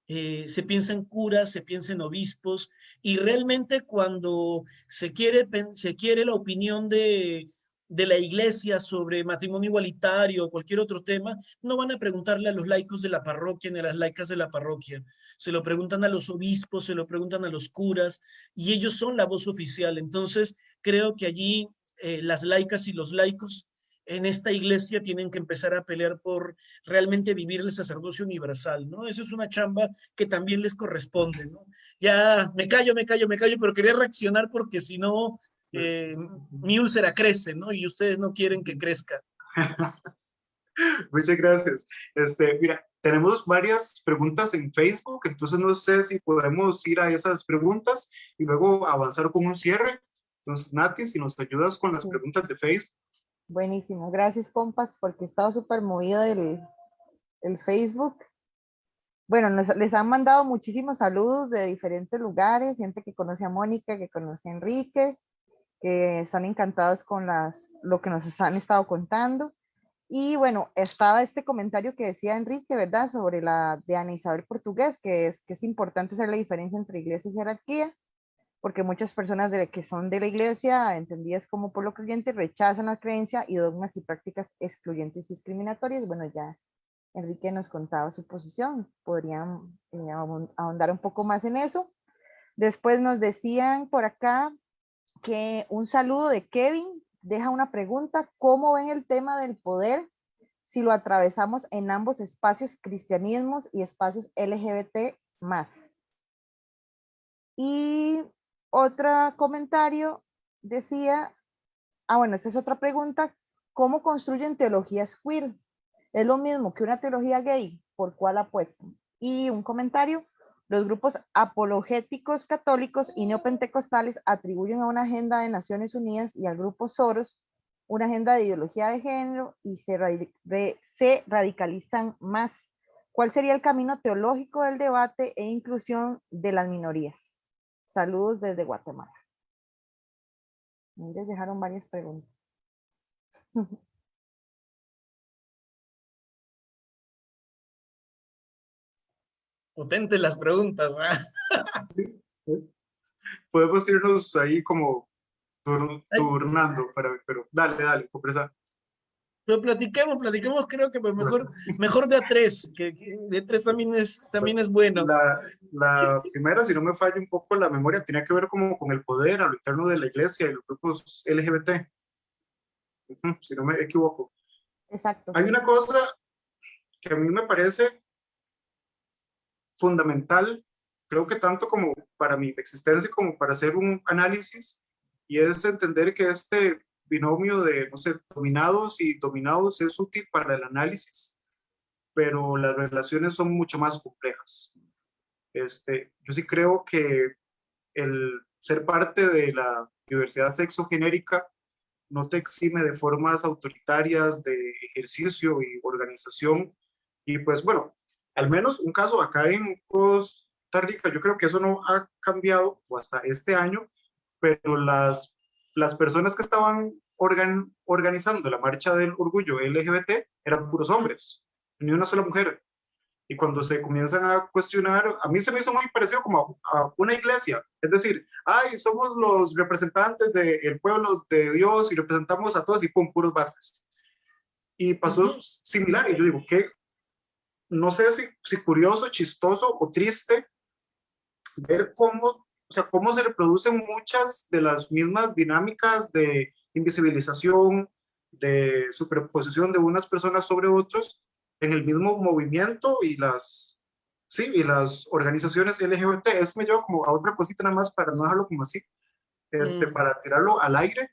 Speaker 3: eh, se piensa en curas, se piensa en obispos, y realmente cuando se quiere, se quiere la opinión de, de la iglesia sobre matrimonio igualitario o cualquier otro tema, no van a preguntarle a los laicos de la parroquia ni a las laicas de la parroquia. Se lo preguntan a los obispos, se lo preguntan a los curas y ellos son la voz oficial. Entonces, creo que allí eh, las laicas y los laicos en esta iglesia tienen que empezar a pelear por realmente vivir el sacerdocio universal, ¿no? Eso es una chamba que también les corresponde, ¿no? Ya me callo, me callo, me callo, pero quería reaccionar porque si no eh, mi úlcera crece, ¿no? Y ustedes no quieren que crezca. (laughs)
Speaker 2: Muchas gracias. Este, mira, tenemos varias preguntas en Facebook, entonces no sé si podemos ir a esas preguntas y luego avanzar con un cierre. Entonces, Nati, si nos ayudas con las preguntas de Facebook.
Speaker 1: Buenísimo, gracias compas, porque he estado súper movido el, el Facebook. Bueno, les han mandado muchísimos saludos de diferentes lugares, gente que conoce a Mónica, que conoce a Enrique, que están encantados con las, lo que nos han estado contando. Y bueno, estaba este comentario que decía Enrique, ¿verdad? Sobre la de Ana Isabel Portugués, que es que es importante hacer la diferencia entre iglesia y jerarquía, porque muchas personas de, que son de la iglesia, entendidas como por lo creyente, rechazan la creencia y dogmas y prácticas excluyentes y discriminatorias. Bueno, ya Enrique nos contaba su posición, podrían eh, ahondar un poco más en eso. Después nos decían por acá que un saludo de Kevin, deja una pregunta, ¿cómo ven el tema del poder si lo atravesamos en ambos espacios, cristianismos y espacios LGBT más? Y otro comentario decía, ah bueno, esta es otra pregunta, ¿cómo construyen teologías queer? ¿Es lo mismo que una teología gay? ¿Por cuál apuestan? Y un comentario, los grupos apologéticos católicos y neopentecostales atribuyen a una agenda de Naciones Unidas y al grupo Soros una agenda de ideología de género y se, se radicalizan más. ¿Cuál sería el camino teológico del debate e inclusión de las minorías? Saludos desde Guatemala. Les dejaron varias preguntas. (laughs)
Speaker 3: potentes las preguntas. (laughs)
Speaker 2: Podemos irnos ahí como turnando, para, pero dale, dale, compresa.
Speaker 3: Pero platiquemos, platiquemos, creo que pues mejor, mejor de a tres, que, de tres también es, también es bueno.
Speaker 2: La, la, primera, si no me falla un poco la memoria, tenía que ver como con el poder a lo interno de la iglesia y los grupos LGBT. si no me equivoco.
Speaker 1: Exacto.
Speaker 2: Hay una cosa que a mí me parece fundamental, creo que tanto como para mi existencia como para hacer un análisis, y es entender que este binomio de, no sé, dominados y dominados es útil para el análisis, pero las relaciones son mucho más complejas. Este, yo sí creo que el ser parte de la diversidad sexogenérica no te exime de formas autoritarias de ejercicio y organización. Y pues bueno, al menos un caso acá en Costa Rica, yo creo que eso no ha cambiado hasta este año, pero las, las personas que estaban organizando la marcha del orgullo LGBT eran puros hombres, ni una sola mujer. Y cuando se comienzan a cuestionar, a mí se me hizo muy parecido como a, una iglesia. Es decir, ay, somos los representantes del pueblo de Dios y representamos a todos y con puros bases. Y pasó similar. Y yo digo, ¿qué, no sé si, si curioso, chistoso o triste ver cómo, o sea, cómo se reproducen muchas de las mismas dinámicas de invisibilización, de superposición de unas personas sobre otros en el mismo movimiento y las, sí, y las organizaciones LGBT. Eso me lleva como a otra cosita nada más para no dejarlo como así, este, mm. para tirarlo al aire.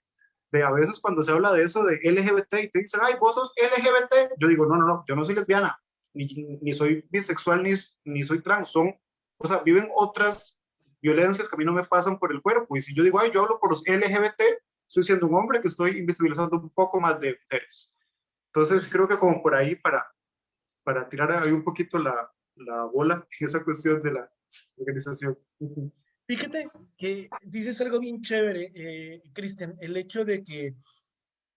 Speaker 2: De a veces cuando se habla de eso de LGBT y te dicen, ay, vos sos LGBT, yo digo, no, no, no, yo no soy lesbiana, ni, soy bisexual, ni, ni soy trans, son, o sea, viven otras violencias que a mí no me pasan por el cuerpo. Y si yo digo, ay, yo hablo por los LGBT, estoy siendo un hombre que estoy invisibilizando un poco más de mujeres. Entonces, creo que como por ahí, para, para tirar ahí un poquito la, la bola (laughs) en esa cuestión de la organización.
Speaker 3: Fíjate que dices algo bien chévere, eh, Cristian, el hecho de que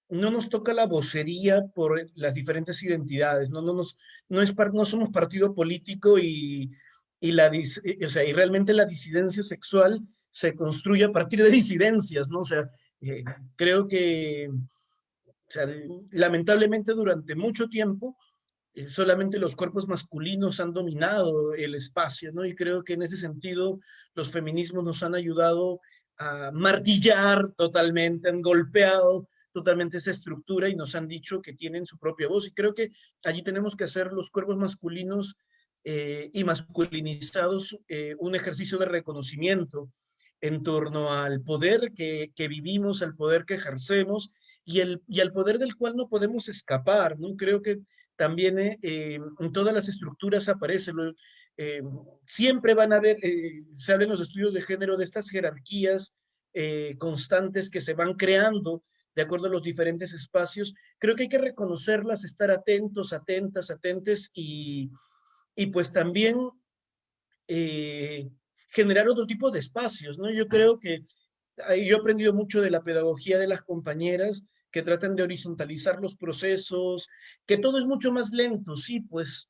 Speaker 3: no nos toca la vocería por las diferentes identidades, no, no, nos, no, es no somos partido político y, y, la, o sea, y realmente la disidencia sexual se construye a partir de disidencias, ¿no? O sea, eh, creo que lamentablemente durante mucho tiempo eh, solamente los cuerpos masculinos han dominado el espacio, ¿no? Y creo que en ese sentido los feminismos nos han ayudado a martillar totalmente, han golpeado totalmente esa estructura y nos han dicho que tienen su propia voz. Y creo que allí tenemos que hacer los cuerpos masculinos eh, y masculinizados un ejercicio de reconocimiento en torno al poder que, que, vivimos, al poder que ejercemos y, el, y al poder del cual no podemos escapar. ¿no? Creo que también eh, en todas las estructuras aparece, siempre van a haber, se habla en los estudios de género de estas jerarquías constantes que se van creando de acuerdo a los diferentes espacios. Creo que hay que reconocerlas, estar atentos, atentas, atentes y, y pues también eh, generar otro tipo de espacios, ¿no? Yo creo que yo he aprendido mucho de la pedagogía de las compañeras que tratan de horizontalizar los procesos, que todo es mucho más lento, sí, pues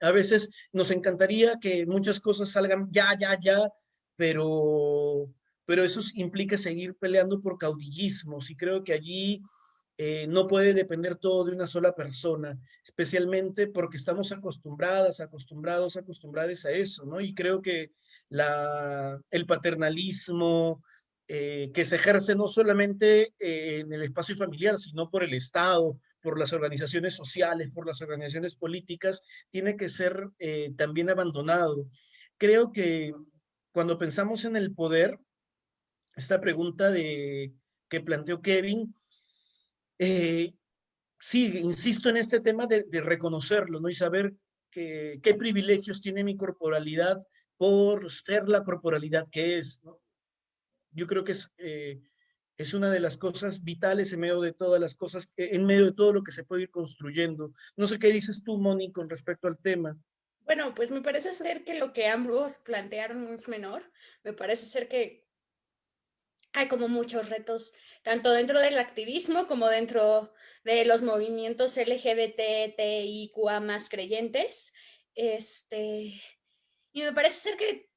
Speaker 3: a veces nos encantaría que muchas cosas salgan ya, ya, ya, pero, pero eso implica seguir peleando por caudillismos y creo que allí eh, no puede depender todo de una sola persona, especialmente porque estamos acostumbradas, acostumbrados, acostumbradas a eso, ¿no? Y creo que el paternalismo eh, que se ejerce no solamente eh, en el espacio familiar, sino por el Estado, por las organizaciones sociales, por las organizaciones políticas, tiene que ser también abandonado. Creo que cuando pensamos en el poder, esta pregunta que planteó Kevin, eh, sí, insisto en este tema de, reconocerlo, ¿no? Y saber que, qué privilegios tiene mi corporalidad por ser la corporalidad que es, ¿no? Yo creo que es, eh, es una de las cosas vitales en medio de todas las cosas, eh, en medio de todo lo que se puede ir construyendo. No sé qué dices tú, Moni, con respecto al tema.
Speaker 4: Bueno, pues me parece ser que lo que ambos plantearon es menor. Me parece ser que hay como muchos retos tanto dentro del activismo como dentro de los movimientos LGBTIQA más creyentes. Este, y me parece ser que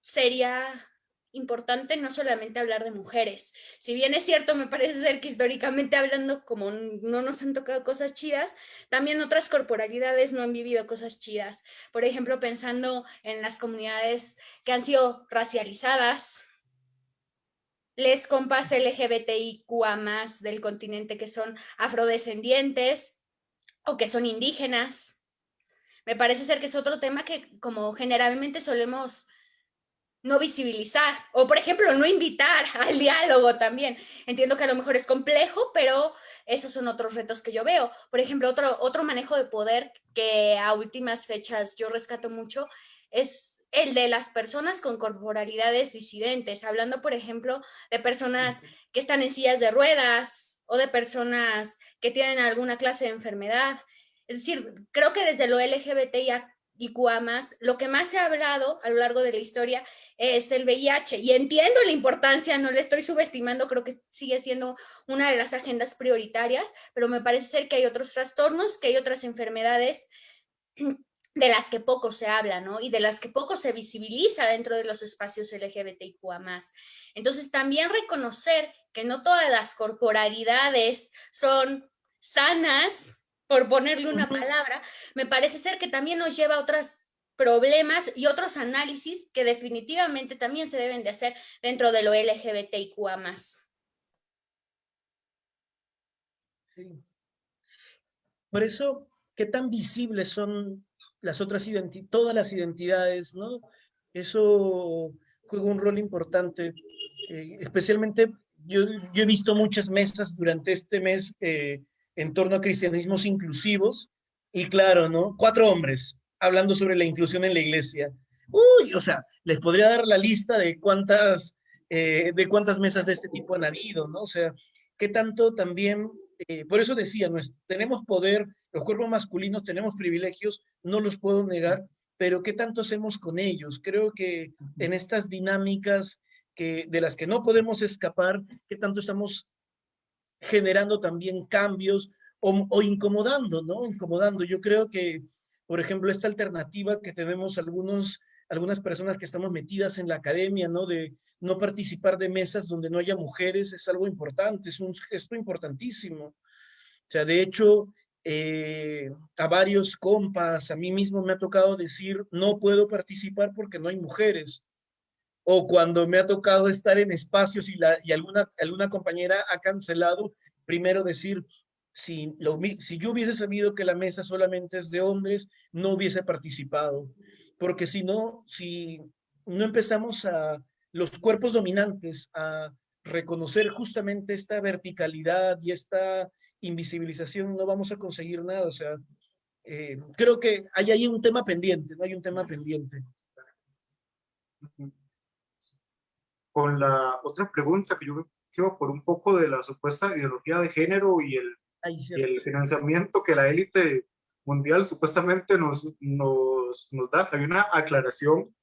Speaker 4: sería importante no solamente hablar de mujeres. Si bien es cierto, me parece ser que históricamente hablando, como no nos han tocado cosas chidas, también otras corporalidades no han vivido cosas chidas. Por ejemplo, pensando en las comunidades que han sido racializadas, les compas LGBTIQA más del continente que son afrodescendientes o que son indígenas. Me parece ser que es otro tema que como generalmente solemos no visibilizar o por ejemplo no invitar (laughs) al diálogo también. Entiendo que a lo mejor es complejo, pero esos son otros retos que yo veo. Por ejemplo, otro, otro manejo de poder que a últimas fechas yo rescato mucho es el de las personas con corporalidades disidentes, hablando, por ejemplo, de personas que están en sillas de ruedas o de personas que tienen alguna clase de enfermedad. Es decir, creo que desde lo y más, lo que más se ha hablado a lo largo de la historia es el VIH. Y entiendo la importancia, no le estoy subestimando, creo que sigue siendo una de las agendas prioritarias, pero me parece ser que hay otros trastornos, que hay otras enfermedades de las que poco se habla, ¿no? Y de las que poco se visibiliza dentro de los espacios LGBTIQA+. Entonces, también reconocer que no todas las corporalidades son sanas, por ponerle una palabra, me parece ser que también nos lleva a otros problemas y otros análisis que definitivamente también se deben de hacer dentro de lo LGBTIQA+.
Speaker 3: Sí. Por eso, ¿qué tan visibles son las otras todas las identidades, ¿no? Eso juega un rol importante, eh, especialmente yo, yo, he visto muchas mesas durante este mes eh, en torno a cristianismos inclusivos y claro, ¿no? Cuatro hombres hablando sobre la inclusión en la iglesia. Uy, o sea, les podría dar la lista de cuántas, eh, de cuántas mesas de este tipo han habido, ¿no? O sea, qué tanto también eh, por eso decía, tenemos poder, los cuerpos masculinos tenemos privilegios, no los puedo negar, pero ¿qué tanto hacemos con ellos? Creo que en estas dinámicas que, de las que no podemos escapar, ¿qué tanto estamos generando también cambios o, o incomodando, ¿no? Incomodando. Yo creo que, por ejemplo, esta alternativa que tenemos algunos algunas personas que estamos metidas en la academia, ¿no? De no participar de mesas donde no haya mujeres es algo importante, es un gesto importantísimo. O sea, de hecho, eh, a varios compas, a mí mismo me ha tocado decir, no puedo participar porque no hay mujeres. O cuando me ha tocado estar en espacios y, la, y alguna, alguna compañera ha cancelado, primero decir, si, lo, si yo hubiese sabido que la mesa solamente es de hombres, no hubiese participado porque si no, si no empezamos a los cuerpos dominantes a reconocer justamente esta verticalidad y esta invisibilización, no vamos a conseguir nada. O sea, eh, creo que hay ahí un tema pendiente, no hay un tema pendiente.
Speaker 2: Con la otra pregunta que yo quiero por un poco de la supuesta ideología de género y el, y el financiamiento que la élite mundial supuestamente nos, nos, nos, da. Hay una aclaración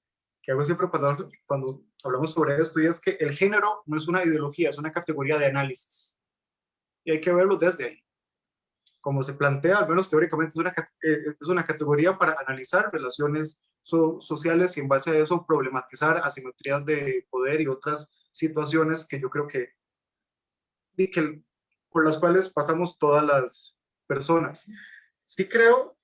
Speaker 2: que hago siempre cuando, cuando hablamos sobre esto y es que el género no es una ideología, es una categoría de análisis. y hay que verlo desde ahí. Como se plantea, al menos teóricamente, es una, eh, es una categoría para analizar relaciones sociales y en base a eso problematizar asimetrías de poder y otras situaciones que yo creo que, y que por las cuales pasamos todas las personas. Sí creo,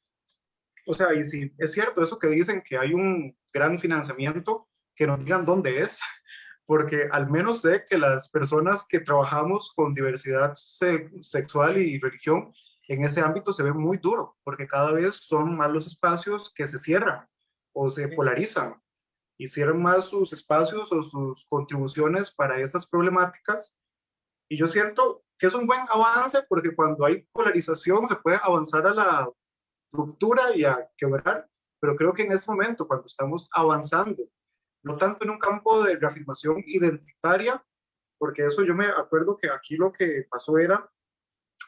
Speaker 2: o sea, y sí, es cierto eso que dicen que hay un gran financiamiento, que nos digan dónde es, (laughs) porque al menos sé que las personas que trabajamos con diversidad sexual y religión, en ese ámbito se ve muy duro, porque cada vez son más los espacios que se cierran o se polarizan y cierran más sus espacios o sus contribuciones para estas problemáticas. Y yo siento que es un buen avance porque cuando hay polarización se puede avanzar a la ruptura y a quebrar, pero creo que en este momento, cuando estamos avanzando no tanto en un campo de reafirmación identitaria, porque eso yo me acuerdo que aquí lo que pasó era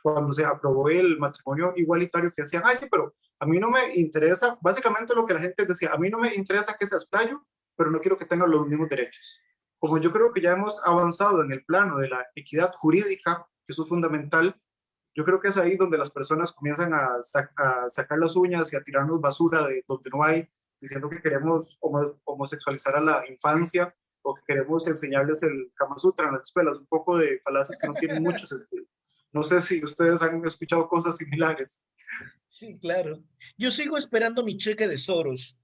Speaker 2: cuando se aprobó el matrimonio igualitario que decían, ay sí, pero a mí no me interesa, básicamente lo que la gente decía, a mí no me interesa que seas playo, pero no quiero que tengan los mismos derechos. Como yo creo que ya hemos avanzado en el plano de la equidad jurídica, que eso es fundamental, yo creo que es ahí donde las personas comienzan a, a sacar las uñas y a tirarnos basura de donde no hay diciendo que queremos homosexualizar a la infancia o que queremos enseñarles el Kama Sutra en las escuelas, un poco de falacias que no tienen mucho sentido. No sé si ustedes han escuchado cosas similares.
Speaker 3: Sí, claro. Yo sigo esperando mi cheque de Soros.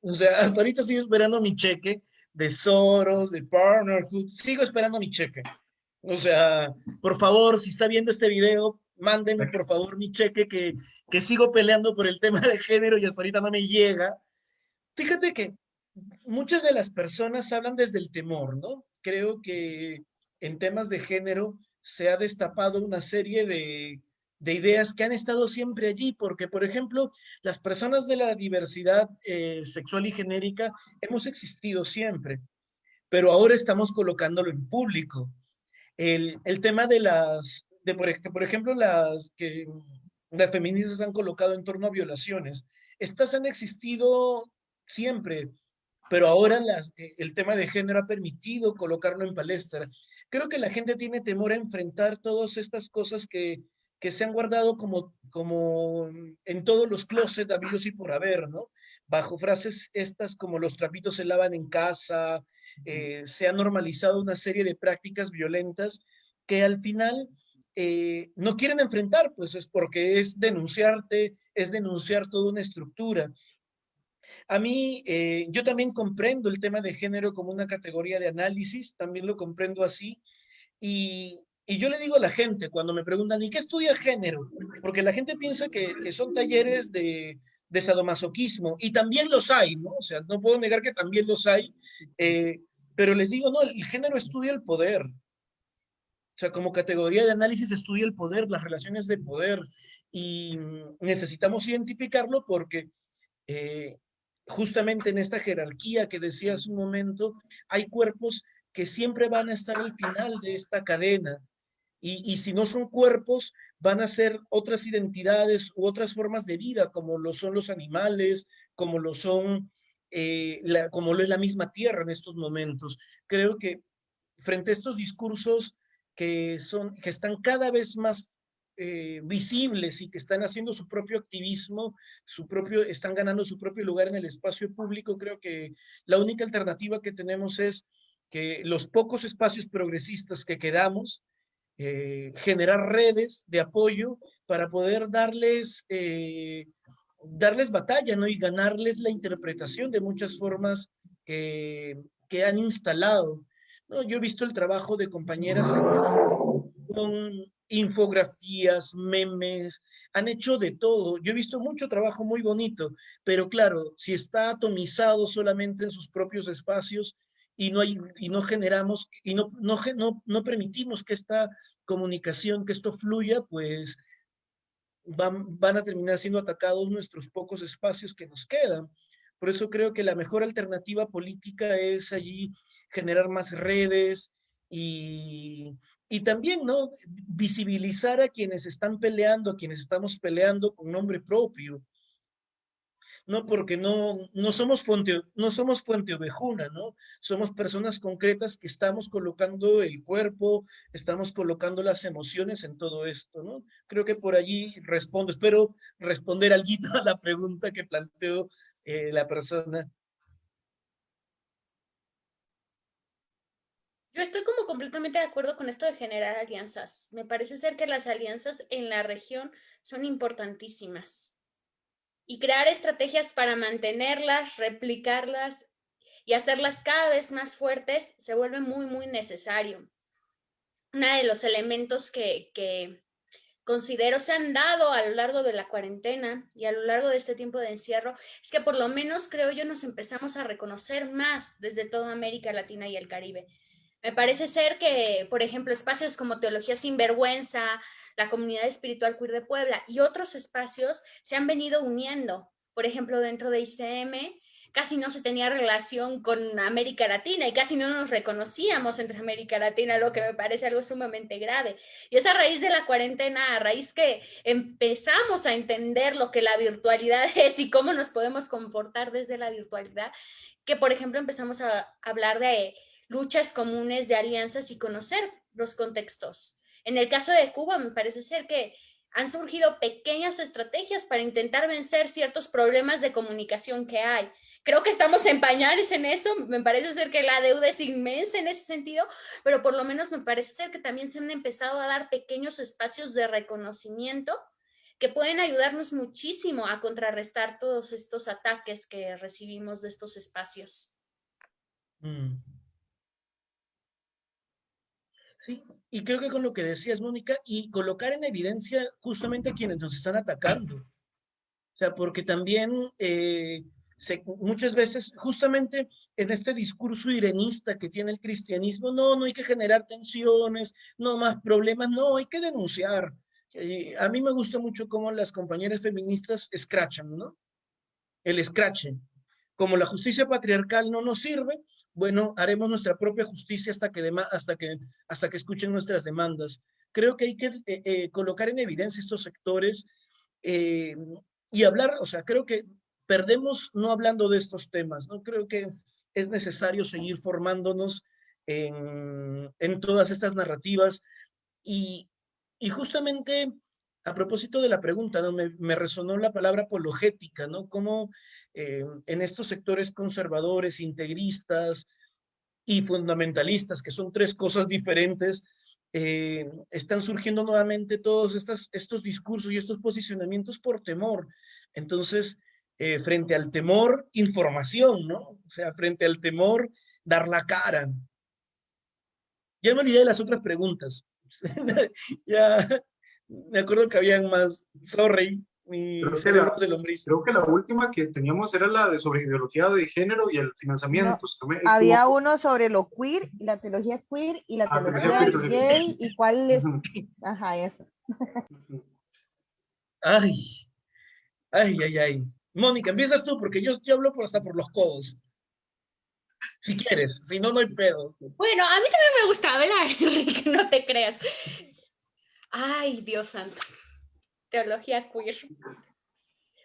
Speaker 3: O sea, hasta ahorita estoy esperando mi cheque de Soros, de Partnerhood. Sigo esperando mi cheque. O sea, por favor, si está viendo este video, mándenme por favor mi cheque que, que sigo peleando por el tema de género y hasta ahorita no me llega. Fíjate que muchas de las personas hablan desde el temor, ¿no? Creo que en temas de género se ha destapado una serie de, de ideas que han estado siempre allí, porque, por ejemplo, las personas de la diversidad eh, sexual y genérica hemos existido siempre, pero ahora estamos colocándolo en público. El, el tema de las, de por, ejemplo, las que las feministas han colocado en torno a violaciones. Estas han existido siempre, pero ahora las, eh, el tema de género ha permitido colocarlo en palestra. Creo que la gente tiene temor a enfrentar todas estas cosas que, que se han guardado como, como en todos los closets habidos y por haber, ¿no? Bajo frases estas como los trapitos se lavan en casa, eh, se ha normalizado una serie de prácticas violentas que al final eh, no quieren enfrentar, pues es porque es denunciarte, es denunciar toda una estructura. A mí, eh, yo también comprendo el tema de género como una categoría de análisis, también lo comprendo así, y, yo le digo a la gente cuando me preguntan, ¿y qué estudia género? Porque la gente piensa que, son talleres de, de, sadomasoquismo, y también los hay, ¿no? O sea, no puedo negar que también los hay, eh, pero les digo, no, el género estudia el poder, o sea, como categoría de análisis estudia el poder, las relaciones de poder, y necesitamos identificarlo porque eh, justamente en esta jerarquía que decía hace un momento, hay cuerpos que siempre van a estar al final de esta cadena, y, si no son cuerpos, van a ser otras identidades u otras formas de vida, como lo son los animales, como lo son, eh, como lo es la misma tierra en estos momentos. Creo que frente a estos discursos que, son, que están cada vez más eh, visibles y que están haciendo su propio activismo, su propio, están ganando su propio lugar en el espacio público, creo que la única alternativa que tenemos es que los pocos espacios progresistas que quedamos, eh, generar redes de apoyo para poder darles, eh, darles batalla ¿no? y ganarles la interpretación de muchas formas que, que han instalado no, yo he visto el trabajo de compañeras con infografías, memes, han hecho de todo. Yo he visto mucho trabajo muy bonito, pero claro, si está atomizado solamente en sus propios espacios y no, hay, y no generamos y no, no, no, no permitimos que esta comunicación, que esto fluya, pues van, van a terminar siendo atacados nuestros pocos espacios que nos quedan. Por eso creo que la mejor alternativa política es allí generar más redes y, y también, ¿no? Visibilizar a quienes están peleando, a quienes estamos peleando con nombre propio. ¿No? Porque no, no, somos fuente, no somos fuente ovejuna, ¿no? Somos personas concretas que estamos colocando el cuerpo, estamos colocando las emociones en todo esto, ¿no? Creo que por allí respondo, espero responder algo a la pregunta que planteó eh, la persona.
Speaker 4: Yo estoy como completamente de acuerdo con esto de generar alianzas. Me parece ser que las alianzas en la región son importantísimas. Y crear estrategias para mantenerlas, replicarlas y hacerlas cada vez más fuertes se vuelve muy, muy necesario. Uno de los elementos que, que considero se han dado a lo largo de la cuarentena y a lo largo de este tiempo de encierro es que por lo menos creo yo nos empezamos a reconocer más desde toda América Latina y el Caribe me parece ser que, por ejemplo, espacios como Teología Sin Vergüenza, la Comunidad Espiritual Queer de Puebla y otros espacios se han venido uniendo. Por ejemplo, dentro de ICM casi no se tenía relación con América Latina y casi no nos reconocíamos entre América Latina, lo que me parece algo sumamente grave. Y es a raíz de la cuarentena, a raíz que empezamos a entender lo que la virtualidad (laughs) es y cómo nos podemos comportar desde la virtualidad, que por ejemplo empezamos a hablar de luchas comunes de alianzas y conocer los contextos. En el caso de Cuba, me parece ser que han surgido pequeñas estrategias para intentar vencer ciertos problemas de comunicación que hay. Creo que estamos en pañales en eso, me parece ser que la deuda es inmensa en ese sentido, pero por lo menos me parece ser que también se han empezado a dar pequeños espacios de reconocimiento que pueden ayudarnos muchísimo a contrarrestar todos estos ataques que recibimos de estos espacios. Mm.
Speaker 3: Sí, y creo que con lo que decías, Mónica, y colocar en evidencia justamente a quienes nos están atacando. O sea, porque también eh, muchas veces, justamente en este discurso irenista que tiene el cristianismo, no, no hay que generar tensiones, no más problemas, no, hay que denunciar. a mí me gusta mucho cómo las compañeras feministas escrachan, ¿no? El escrachen. Como la justicia patriarcal no nos sirve, bueno, haremos nuestra propia justicia hasta que, hasta que, hasta que escuchen nuestras demandas. Creo que hay que eh, eh, colocar en evidencia estos sectores eh, y hablar, o sea, creo que perdemos no hablando de estos temas, ¿no? Creo que es necesario seguir formándonos en, en todas estas narrativas y, y justamente a propósito de la pregunta, ¿no? me, resonó la palabra apologética, ¿no? Cómo eh, en estos sectores conservadores, integristas y fundamentalistas, que son tres cosas diferentes, eh, están surgiendo nuevamente todos estos discursos y estos posicionamientos por temor. Entonces, eh, frente al temor, información, ¿no? O sea, frente al temor, dar la cara. Ya me olvidé de las otras preguntas. (laughs) ya, me acuerdo que habían más, sorry, mi
Speaker 2: cerebro de lombriz. Creo que la última que teníamos era la de sobre ideología de género y el financiamiento.
Speaker 1: había uno sobre lo queer, la teología queer y la ah, teología, gay y cuál es... Ajá, eso.
Speaker 3: ay, ay, ay, ay. Mónica, empiezas tú porque yo, yo hablo por hasta por los codos. Si quieres, si no, no hay pedo.
Speaker 4: Bueno, a mí también me gusta hablar, (laughs) Enrique, no te creas. Ay, Dios santo. Teología queer.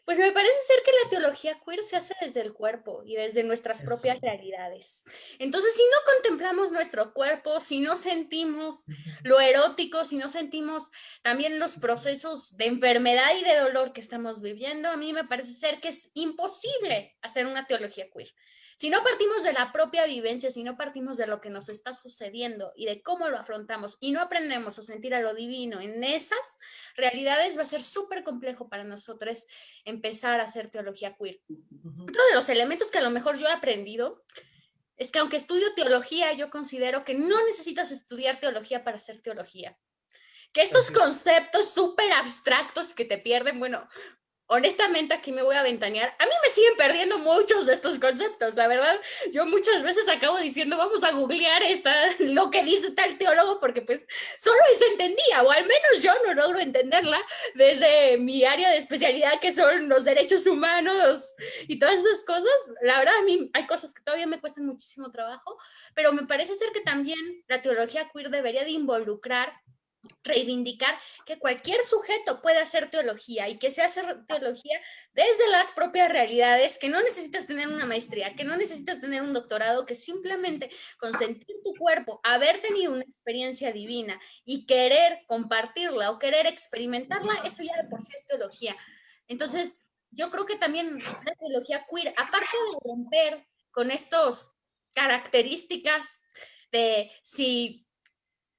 Speaker 4: Pues me parece ser que la teología queer se hace desde el cuerpo y desde nuestras propias realidades. Entonces, si no contemplamos nuestro cuerpo, si no sentimos lo erótico, si no sentimos también los procesos de enfermedad y de dolor que estamos viviendo, a mí me parece ser que es imposible hacer una teología queer. Si no partimos de la propia vivencia, si no partimos de lo que nos está sucediendo y de cómo lo afrontamos y no aprendemos a sentir a lo divino en esas realidades, va a ser súper complejo para nosotros empezar a hacer teología queer. Otro de los elementos que a lo mejor yo he aprendido es que aunque estudio teología, yo considero que no necesitas estudiar teología para hacer teología. Que estos conceptos súper abstractos que te pierden, bueno, honestamente aquí me voy a ventanear. A mí me siguen perdiendo muchos de estos conceptos, la verdad. Yo muchas veces acabo diciendo, vamos a googlear esta, (laughs) lo que dice tal teólogo, porque pues solo se entendía, o al menos yo no logro entenderla desde mi área de especialidad, que son los derechos humanos y todas esas cosas. La verdad, a mí hay cosas que todavía me cuestan muchísimo trabajo, pero me parece ser que también la teología queer debería de involucrar
Speaker 3: reivindicar que cualquier sujeto puede hacer teología y que se hace teología desde las propias realidades, que no necesitas tener
Speaker 4: una maestría, que no necesitas tener un doctorado, que simplemente consentir tu cuerpo, haber tenido una experiencia divina y querer compartirla o querer experimentarla, eso ya
Speaker 3: de por sí es teología. Entonces, yo creo que también la teología queer, aparte de romper con estos características de si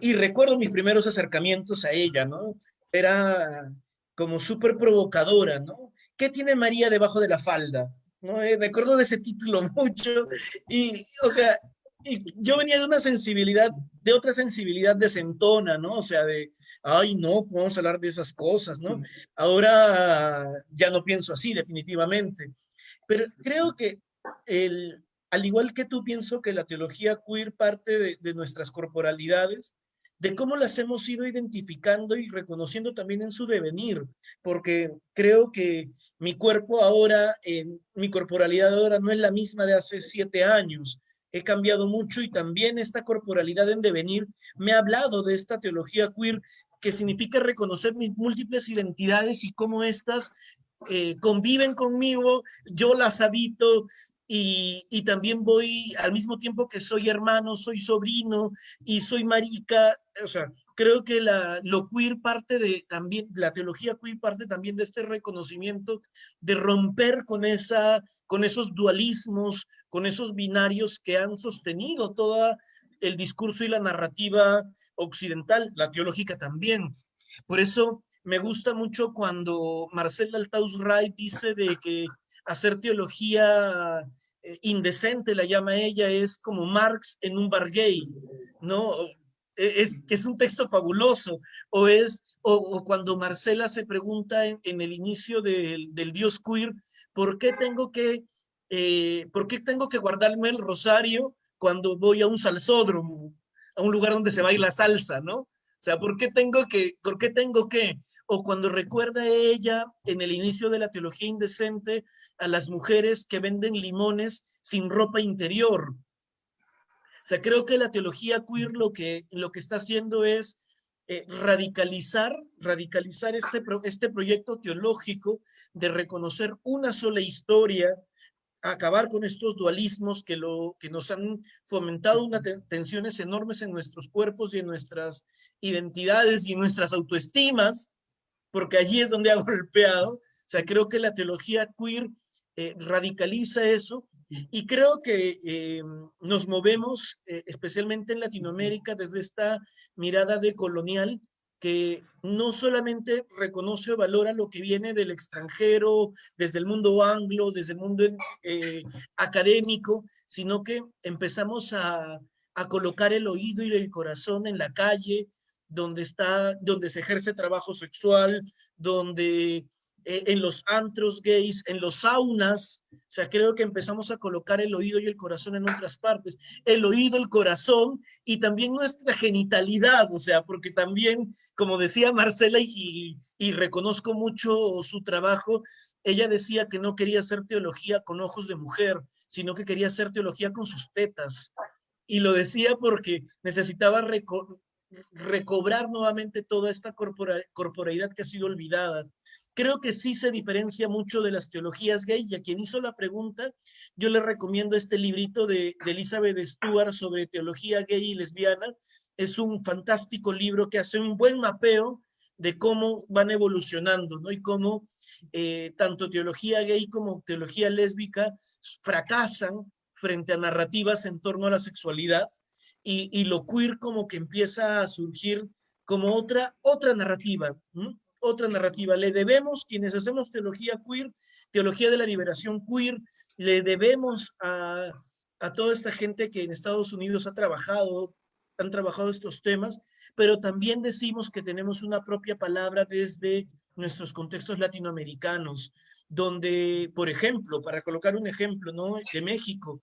Speaker 3: y recuerdo mis primeros acercamientos a ella, ¿no? Era como súper provocadora, ¿no? ¿Qué tiene María debajo de la falda? ¿No? Eh, recuerdo de ese título (laughs) mucho y, o sea, y yo venía de una sensibilidad, de otra sensibilidad de sentona, ¿no? O sea, de, ay, no, podemos hablar de esas cosas, ¿no? Ahora ya no pienso así, definitivamente. Pero creo que el, al igual que tú, pienso que la teología queer parte de, nuestras corporalidades, de cómo las hemos ido identificando y reconociendo también en su devenir, porque creo que mi cuerpo ahora, mi corporalidad ahora no es la misma de hace siete años, he cambiado mucho y también esta corporalidad en devenir me ha hablado de esta teología queer que significa reconocer mis múltiples identidades y cómo éstas eh, conviven conmigo, yo las habito, y, también voy al mismo tiempo que soy hermano, soy sobrino y soy marica, o sea, creo que la, lo queer parte de también, la teología queer parte también de este reconocimiento de romper con, esa, con esos dualismos, con esos binarios que han sostenido todo el discurso y la narrativa occidental, la teológica también. Por eso me gusta mucho cuando Marcel Altaus Ray dice de que hacer teología eh, indecente, la llama ella, es como Marx en un bar gay, ¿no? E, es, es un texto fabuloso, o es, o, cuando Marcela se pregunta en, el inicio del, del, Dios queer, ¿por qué tengo que, eh, ¿por qué tengo que guardarme el rosario cuando voy a un salsódromo, a un lugar donde se baila salsa, ¿no? O sea, ¿por qué tengo que, por qué tengo que, o cuando recuerda ella en el inicio de la teología indecente a las mujeres que venden limones sin ropa interior. O sea, creo que la teología queer lo que, lo que está haciendo es eh, radicalizar, radicalizar este, este proyecto teológico de reconocer una sola historia, acabar con estos dualismos que, lo, que nos han fomentado unas tensiones enormes en nuestros cuerpos y en nuestras identidades y en nuestras autoestimas, porque allí es donde ha (laughs) golpeado. O sea, creo que la teología queer eh, radicaliza eso y creo que eh, nos movemos, eh, especialmente en Latinoamérica, desde esta mirada de colonial que no solamente reconoce o valora lo que viene del extranjero, desde el mundo anglo, desde el mundo académico, sino que empezamos a, a colocar el oído y el corazón en la calle, donde, está, donde se ejerce trabajo sexual, donde eh, en los antros gays, en los saunas, o sea, creo que empezamos a colocar el oído y el corazón en otras partes, el oído, el corazón y también nuestra genitalidad, o sea, porque también, como decía Marcela, y, y reconozco mucho su trabajo, ella decía que no quería hacer teología con ojos de mujer, sino que quería hacer teología con sus tetas. Y lo decía porque necesitaba recobrar nuevamente toda esta corporalidad que ha sido olvidada. Creo que sí se diferencia mucho de las teologías gay y a quien hizo la pregunta, yo le recomiendo este librito de, Elizabeth Stuart sobre teología gay y lesbiana. Es un fantástico libro que hace un buen mapeo de cómo van evolucionando, ¿no? Y cómo eh, tanto teología gay como teología lésbica fracasan frente a narrativas en torno a la sexualidad y, lo queer como que empieza a surgir como otra, otra narrativa, otra narrativa. Le debemos, quienes hacemos teología queer, teología de la liberación queer, le debemos a, a toda esta gente que en Estados Unidos ha trabajado han trabajado estos temas, pero también decimos que tenemos una propia palabra desde nuestros contextos latinoamericanos, donde, por ejemplo, para colocar un ejemplo, ¿no? De México,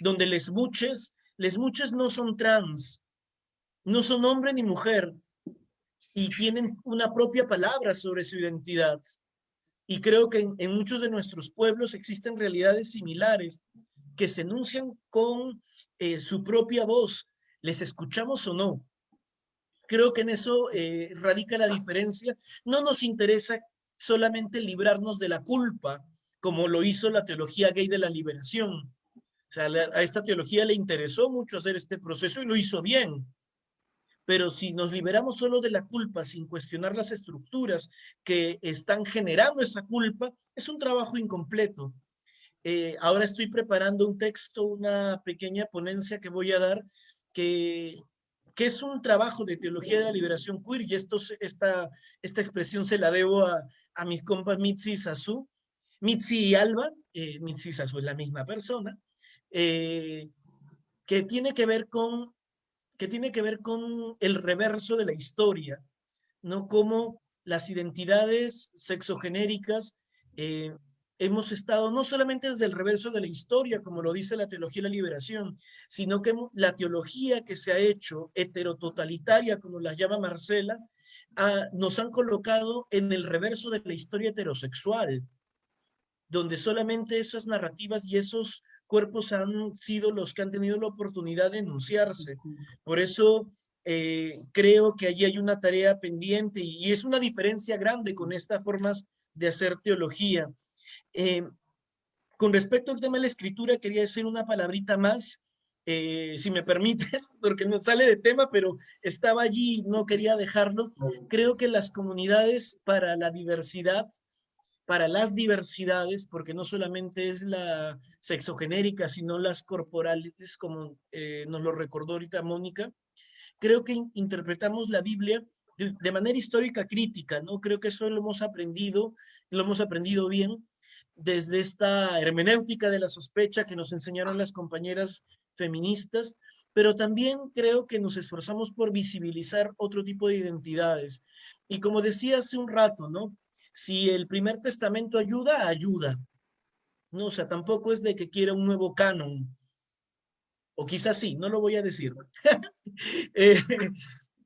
Speaker 3: donde les muches, les muches no son trans, no son hombre ni mujer, y tienen una propia palabra sobre su identidad. Y creo que en, muchos de nuestros pueblos existen realidades similares que se enuncian con eh, su propia voz, les escuchamos o no. Creo que en eso eh, radica la diferencia. No nos interesa solamente librarnos de la culpa, como lo hizo la teología gay de la liberación. O sea, a esta teología le interesó mucho hacer este proceso y lo hizo bien. Pero si nos liberamos solo de la culpa sin cuestionar las estructuras que están generando esa culpa, es un trabajo incompleto. Eh, ahora estoy preparando un texto, una pequeña ponencia que voy a dar, que, que es un trabajo de teología de la liberación queer, y esto, esta, esta expresión se la debo a, a mis compas Mitzi y Sasu. Mitzi y Alba, eh, Mitzi y es la misma persona, eh, que tiene que ver con que tiene que ver con el reverso de la historia, ¿no? Como las identidades sexogenéricas eh, hemos estado no solamente desde el reverso de la historia, como lo dice la teología de la liberación, sino que la teología que se ha hecho heterototalitaria, como la llama Marcela, nos han colocado en el reverso de la historia heterosexual, donde solamente esas narrativas y esos cuerpos han sido los que han tenido la oportunidad de enunciarse. Por eso eh, creo que allí hay una tarea pendiente y, es una diferencia grande con estas formas de hacer teología. Eh, con respecto al tema de la escritura, quería decir una palabrita más, eh, si me permites, (laughs) porque no sale de tema, pero estaba allí y no quería dejarlo. Creo que las comunidades para la diversidad para las diversidades, porque no solamente es la sexogenérica, sino las corporales, como eh, nos lo recordó ahorita Mónica, creo que interpretamos la Biblia de, manera histórica crítica, ¿no? Creo que eso lo hemos aprendido, lo hemos aprendido bien desde esta hermenéutica de la sospecha que nos enseñaron las compañeras feministas, pero también creo que nos esforzamos por visibilizar otro tipo de identidades. Y como decía hace un rato, ¿no? Si el primer testamento ayuda, ayuda. No, o sea, tampoco es de que quiera un nuevo canon. O quizás sí, no lo voy a decir. (laughs) Eh,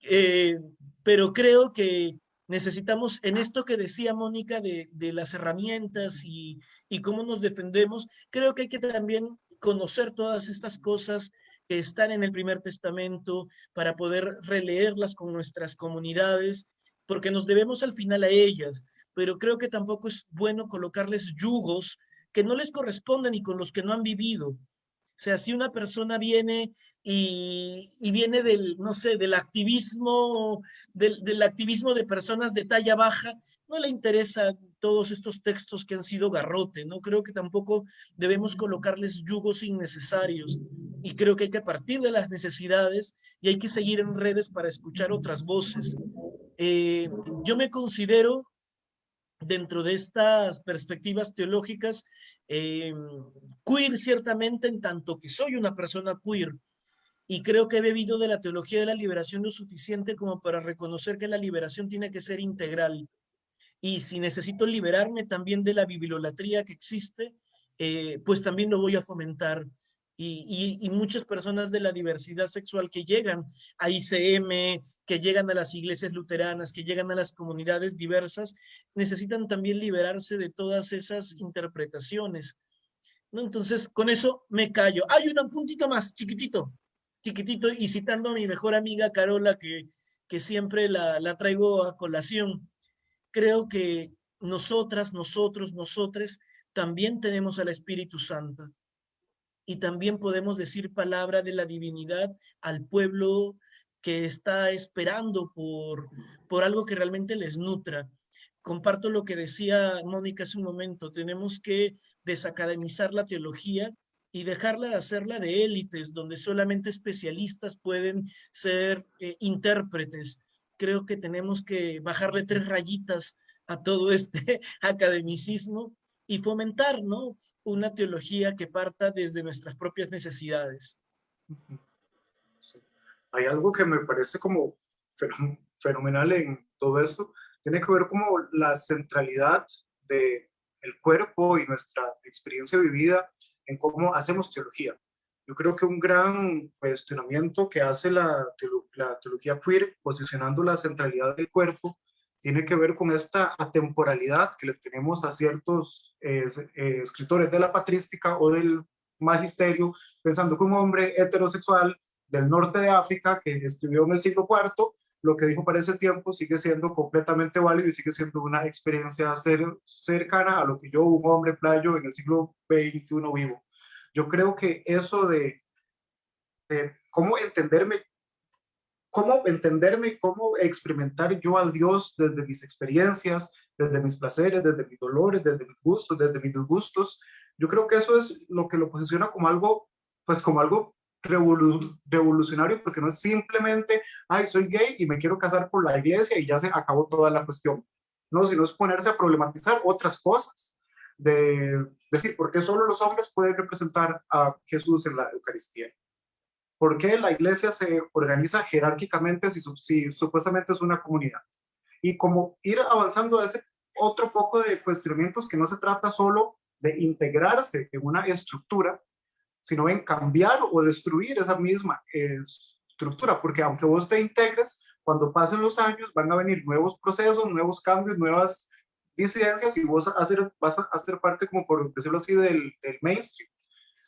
Speaker 3: eh, pero creo que necesitamos, en esto que decía Mónica de, las herramientas y, y cómo nos defendemos, creo que hay que también conocer todas estas cosas que están en el primer testamento para poder releerlas con nuestras comunidades, porque nos debemos al final a ellas pero creo que tampoco es bueno colocarles yugos que no les corresponden y con los que no han vivido. O sea, si una persona viene y, viene del, no sé, del activismo, del, activismo de personas de talla baja, no le interesan todos estos textos que han sido garrote, ¿no? Creo que tampoco debemos colocarles yugos innecesarios y creo que hay que partir de las necesidades y hay que seguir en redes para escuchar otras voces. Eh, yo me considero dentro de estas perspectivas teológicas, eh, queer ciertamente en tanto que soy una persona queer y creo que he bebido de la teología de la liberación lo suficiente como para reconocer que la liberación tiene que ser integral. Y si necesito liberarme también de la bibliolatría que existe, eh, pues también lo voy a fomentar y, muchas personas de la diversidad sexual que llegan a ICM, que llegan a las iglesias luteranas, que llegan a las comunidades diversas, necesitan también liberarse de todas esas interpretaciones. ¿no? Entonces, con eso me callo. Hay un puntito más, chiquitito, chiquitito, y citando a mi mejor amiga Carola, que, que siempre la, la traigo a colación. Creo que nosotras, nosotros, nosotres, también tenemos al Espíritu Santo y también podemos decir palabra de la divinidad al pueblo que está esperando por, por algo que realmente les nutra. Comparto lo que decía Mónica hace un momento, tenemos que desacademizar la teología y dejarla de hacerla de élites, donde solamente especialistas pueden ser eh, intérpretes. Creo que tenemos que bajarle tres rayitas a todo este (laughs) academicismo y fomentar, ¿no? una teología que parta desde nuestras propias necesidades.
Speaker 2: hay algo que me parece como fenomenal en todo esto, tiene que ver como la centralidad del el cuerpo y nuestra experiencia vivida en cómo hacemos teología. Yo creo que un gran cuestionamiento que hace la, la teología queer, posicionando la centralidad del cuerpo, tiene que ver con esta atemporalidad que le tenemos a ciertos eh, eh, escritores de la patrística o del magisterio, pensando que un hombre heterosexual del norte de África que escribió en el siglo IV, lo que dijo para ese tiempo sigue siendo completamente válido y sigue siendo una experiencia cercana a lo que yo, un hombre playo en el siglo XXI vivo. Yo creo que eso de, de cómo entenderme cómo entenderme, cómo experimentar yo a Dios desde mis experiencias, desde mis placeres, desde mis dolores, desde mis gustos, desde mis disgustos. Yo creo que eso es lo que lo posiciona como algo, pues como algo revolucionario, porque no es simplemente, ay, soy gay y me quiero casar por la iglesia y ya se acabó toda la cuestión. No, sino es ponerse a problematizar otras cosas. De decir, ¿por qué solo los hombres pueden representar a Jesús en la Eucaristía? ¿Por qué la iglesia se organiza jerárquicamente si, si supuestamente es una comunidad? Y como ir avanzando a ese otro poco de cuestionamientos que no se trata solo de integrarse en una estructura, sino en cambiar o destruir esa misma estructura, porque aunque vos te integres, cuando pasen los años van a venir nuevos procesos, nuevos cambios, nuevas disidencias y vos vas a hacer parte, como por decirlo así, del, del mainstream.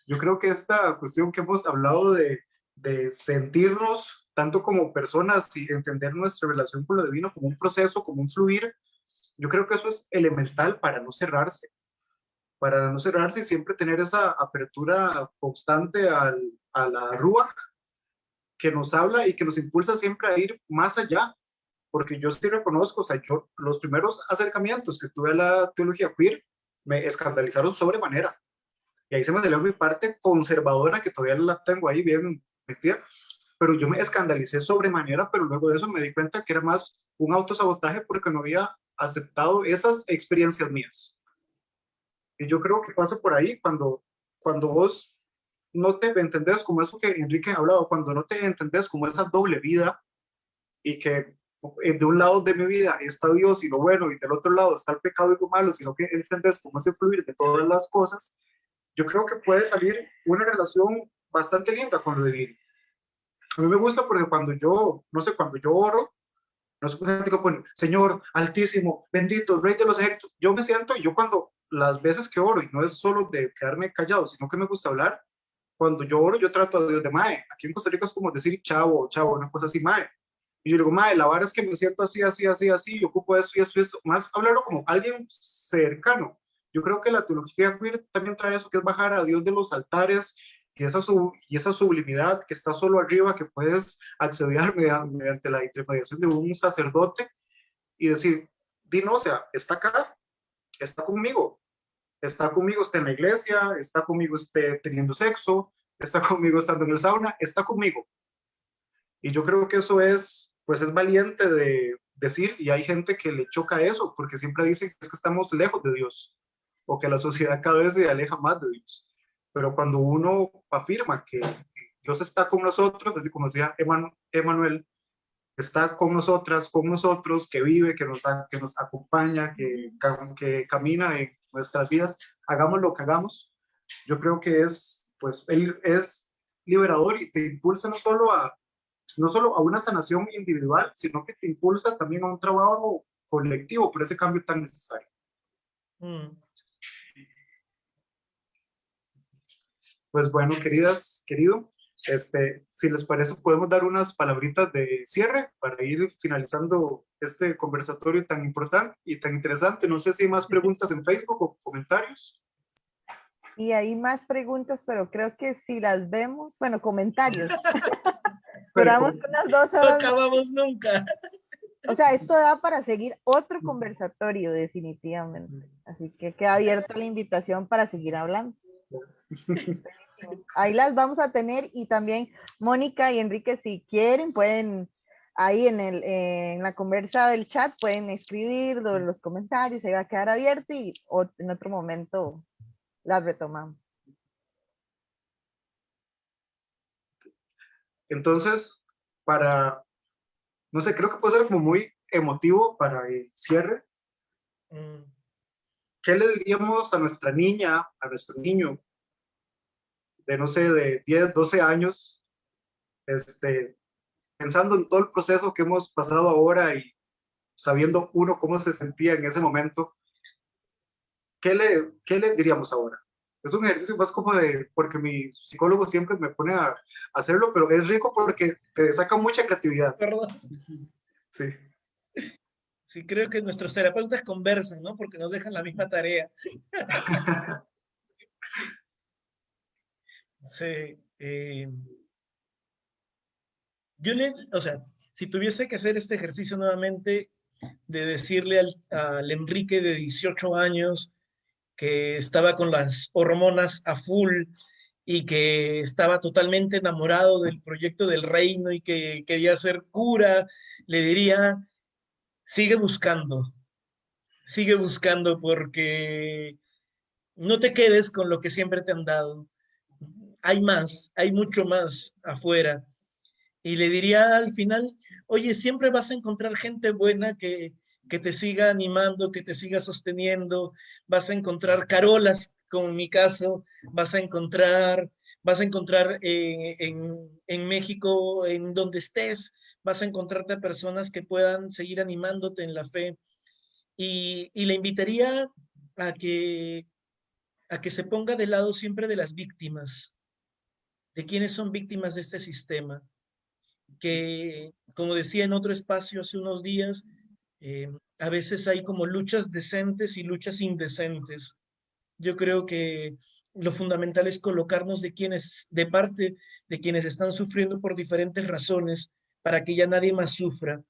Speaker 2: Yo creo que esta cuestión que hemos hablado de de sentirnos tanto como personas y entender nuestra relación con lo divino como un proceso, como un fluir, yo creo que eso es elemental para no cerrarse, para no cerrarse y siempre tener esa apertura constante al, a la Ruach que nos habla y que nos impulsa siempre a ir más allá, porque yo sí reconozco, o sea, yo los primeros acercamientos que tuve a la teología queer me escandalizaron sobremanera. Y ahí se me salió mi parte conservadora, que todavía la tengo ahí bien pero yo me escandalicé sobremanera, pero luego de eso me di cuenta que era más un autosabotaje porque no había aceptado esas experiencias mías. Y yo creo que pasa por ahí cuando, cuando vos no te entendés como eso que Enrique ha hablado, cuando no te entendés como esa doble vida y que eh, de un lado de mi vida está Dios y lo bueno y del otro lado está el pecado y lo malo, sino que entendés cómo ese fluir de todas las cosas, yo creo que puede salir una relación bastante linda con lo divino. A mí me gusta porque cuando yo, no sé, cuando yo oro, no sé, pues, Señor altísimo, bendito, rey de los ejércitos, yo me siento y yo cuando las veces que oro, y no es solo de quedarme callado, sino que me gusta hablar, cuando yo oro, yo trato a Dios de Mae. Aquí en Costa Rica es como decir chavo, chavo, una cosa así, Mae. Y yo digo, Mae, la verdad es que me siento así, así, así, así, yo ocupo esto y esto y esto. Más hablarlo como alguien cercano. Yo creo que la teología queer también trae eso, que es bajar a Dios de los altares y esa, sublimidad que está solo arriba, que puedes acceder (laughs) mediante, la intermediación de un sacerdote y decir, Dino, o sea, está acá, está conmigo, está conmigo, está en la iglesia, está conmigo esté teniendo sexo, está (laughs) conmigo estando en el sauna, está conmigo. Y yo creo que eso es, pues es valiente de decir, y hay gente que le choca eso, porque siempre dicen que es que estamos lejos de Dios, o que la sociedad cada vez se aleja más de Dios. Pero cuando uno afirma que Dios está con nosotros, así como decía Emanuel, está con nosotras, con nosotros, que vive, que nos, que nos acompaña, que, que camina en nuestras vidas, hagamos lo que hagamos, yo creo que es, pues, él es liberador y te impulsa no solo a, no solo a una sanación individual, sino que te impulsa también a un trabajo colectivo por ese cambio tan necesario. Mm. Pues bueno, queridas, querido, este, si les parece, podemos dar unas palabritas de cierre para ir finalizando este conversatorio tan importante y tan interesante. No sé si hay más preguntas en Facebook o comentarios.
Speaker 1: Y hay más preguntas, pero creo que si las vemos, bueno, comentarios. (laughs) Duramos unas dos horas.
Speaker 3: No acabamos nunca.
Speaker 1: O sea, esto da para seguir otro conversatorio, definitivamente. Así que queda abierta la invitación para seguir hablando. (laughs) Ahí las vamos a tener y también Mónica y Enrique, si quieren, pueden ahí en, el, en la conversa del chat, pueden escribir los comentarios, se va a quedar abierto y en otro momento las retomamos.
Speaker 2: Entonces, para, no sé, creo que puede ser como muy emotivo para el cierre. Mm. ¿Qué le diríamos a nuestra niña, a nuestro niño de, no sé, de 10, 12 años, este, pensando en todo el proceso que hemos pasado ahora y sabiendo uno cómo se sentía en ese momento, ¿qué le, qué le diríamos ahora? Es un ejercicio más como de, porque mi psicólogo siempre me pone a, hacerlo, pero es rico porque te saca mucha creatividad.
Speaker 3: Perdón.
Speaker 2: Sí.
Speaker 3: Sí, creo que nuestros terapeutas conversan, ¿no? Porque nos dejan la misma tarea. (laughs) sí. Eh, yo o sea, si tuviese que hacer este ejercicio nuevamente, de decirle al, al Enrique de 18 años que estaba con las hormonas a full y que estaba totalmente enamorado del proyecto del reino y que quería ser cura, le diría, sigue buscando, sigue buscando porque no te quedes con lo que siempre te han dado. Hay más, hay mucho más afuera. Y le diría al final, oye, siempre vas a encontrar gente buena que, que te siga animando, que te siga sosteniendo, vas a encontrar carolas, como en mi caso, vas a encontrar, vas a encontrar eh, en, en, México, en donde estés, vas a encontrarte a personas que puedan seguir animándote en la fe. Y, y le invitaría a que, a que se ponga de lado siempre de las víctimas, de quienes son víctimas de este sistema, que, como decía en otro espacio hace unos días, eh, a veces hay como luchas decentes y luchas indecentes. Yo creo que lo fundamental es colocarnos de quienes, de parte de quienes están sufriendo por diferentes razones, para que ya nadie más sufra.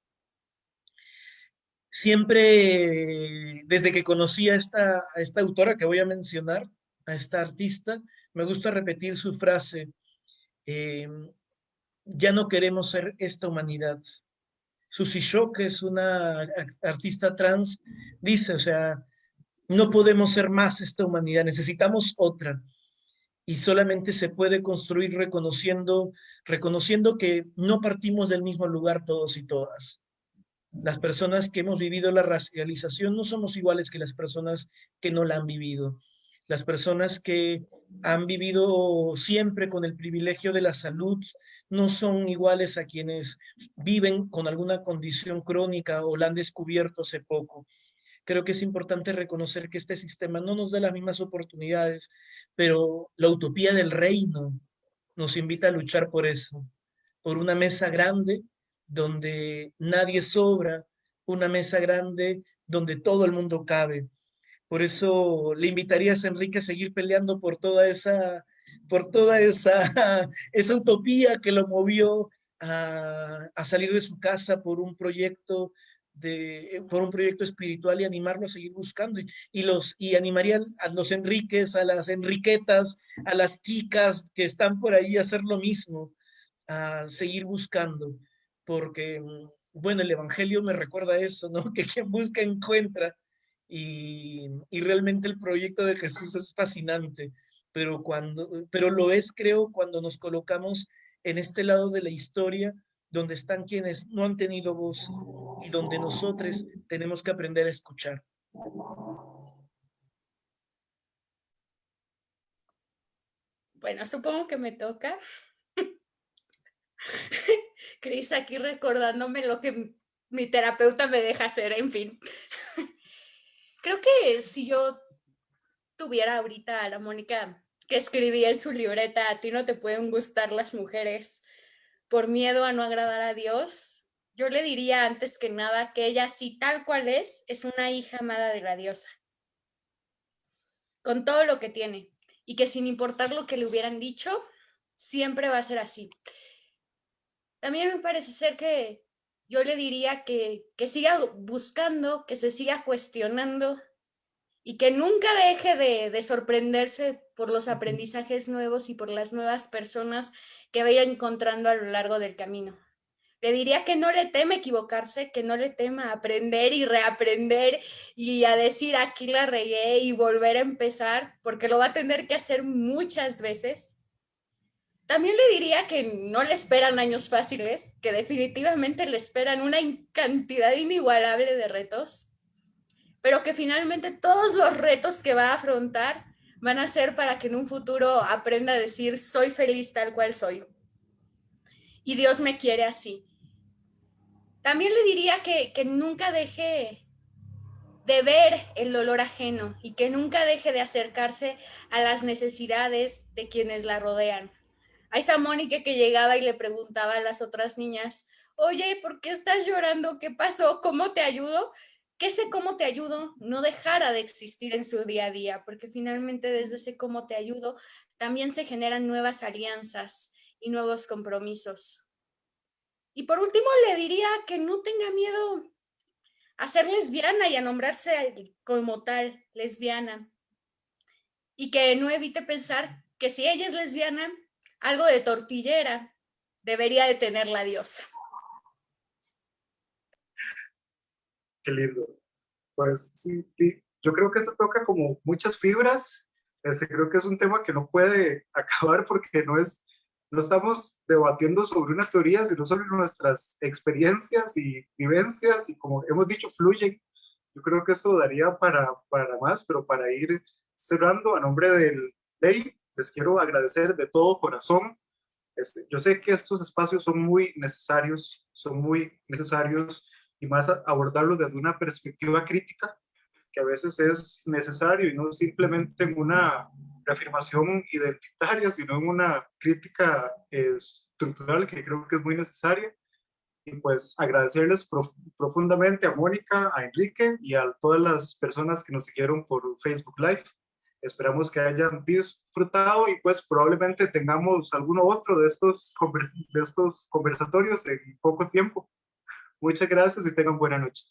Speaker 3: Siempre, desde que conocí a esta, a esta autora que voy a mencionar, a esta artista, me gusta repetir su frase, eh, ya no queremos ser esta humanidad, Susi Shock, que es una artista trans, dice, o sea, no podemos ser más esta humanidad, necesitamos otra. Y solamente se puede construir reconociendo, reconociendo que no partimos del mismo lugar todos y todas. Las personas que hemos vivido la racialización no somos iguales que las personas que no la han vivido. Las personas que han vivido siempre con el privilegio de la salud, no son iguales a quienes viven con alguna condición crónica o la han descubierto hace poco. Creo que es importante reconocer que este sistema no nos da las mismas oportunidades, pero la utopía del reino nos invita a luchar por eso, por una mesa grande donde nadie sobra, una mesa grande donde todo el mundo cabe. Por eso le invitarías, Enrique, a seguir peleando por toda esa por toda esa, (laughs) esa utopía que lo movió a, a, salir de su casa por un proyecto de, por un proyecto espiritual y animarlo a seguir buscando. Y, los y animarían a los Enriques, a las Enriquetas, a las Kicas que están por ahí a hacer lo mismo, a seguir buscando, porque bueno, el Evangelio me recuerda eso, ¿no? (laughs) Que quien busca encuentra y, realmente el proyecto de Jesús es fascinante pero, cuando, pero lo es, creo, cuando nos colocamos en este lado de la historia, donde están quienes no han tenido voz y donde nosotros tenemos que aprender a escuchar.
Speaker 4: Bueno, supongo que me toca. (laughs) Cris aquí recordándome lo que mi terapeuta me deja hacer, en fin. (laughs) Creo que si yo tuviera ahorita a la Mónica que escribía en su libreta, a ti no te pueden gustar las mujeres por miedo a no agradar a Dios, yo le diría antes que nada que ella, sí tal cual es, es una hija amada de la diosa, con todo lo que tiene, y que sin importar lo que le hubieran dicho, siempre va a ser así. También me parece ser que yo le diría que, que siga buscando, que se siga cuestionando, y que nunca deje de, sorprenderse por los aprendizajes nuevos y por las nuevas personas que va a ir encontrando a lo largo del camino. Le diría que no le teme equivocarse, que no le tema aprender y reaprender y a decir aquí la regué y volver a empezar, porque lo va a tener que hacer muchas veces. También le diría que no le esperan años fáciles, que definitivamente le esperan una cantidad inigualable de retos, pero que finalmente todos los retos que va a afrontar van a ser para que en un futuro aprenda a decir, soy feliz tal cual soy. Y Dios me quiere así. También le diría que, que nunca deje de ver el dolor ajeno y que nunca deje de acercarse a las necesidades de quienes la rodean a esa Mónica que llegaba y le preguntaba a las otras niñas, oye, ¿por qué estás llorando? ¿Qué pasó? ¿Cómo te ayudo? Que ese cómo te ayudo no dejara de existir en su día a día, porque finalmente desde ese cómo te ayudo también se generan nuevas alianzas y nuevos compromisos. Y por último, le diría que no tenga miedo a ser lesbiana y a nombrarse como tal, lesbiana. Y que no evite pensar que si ella es lesbiana, algo de tortillera debería de tener la diosa.
Speaker 2: Qué lindo. Pues sí, yo creo que eso toca como muchas fibras. Este, creo que es un tema que no puede (laughs) acabar porque no es, no estamos debatiendo sobre una teoría, sino sobre nuestras experiencias y vivencias y como hemos dicho, fluyen. Yo creo que eso daría para, para más, pero para ir cerrando a nombre del Dave, les quiero agradecer de todo corazón. Este, yo sé que estos espacios son muy necesarios, son muy necesarios y más abordarlos desde una perspectiva crítica, que a veces es necesario y no simplemente en una reafirmación identitaria, sino en una crítica estructural que creo que es muy necesaria. Y pues agradecerles profundamente a Mónica, a Enrique y a todas las personas que nos siguieron por Facebook Live. Esperamos que hayan disfrutado y pues probablemente tengamos alguno otro de estos, de estos conversatorios en poco tiempo. Muchas gracias y tengan buena noche.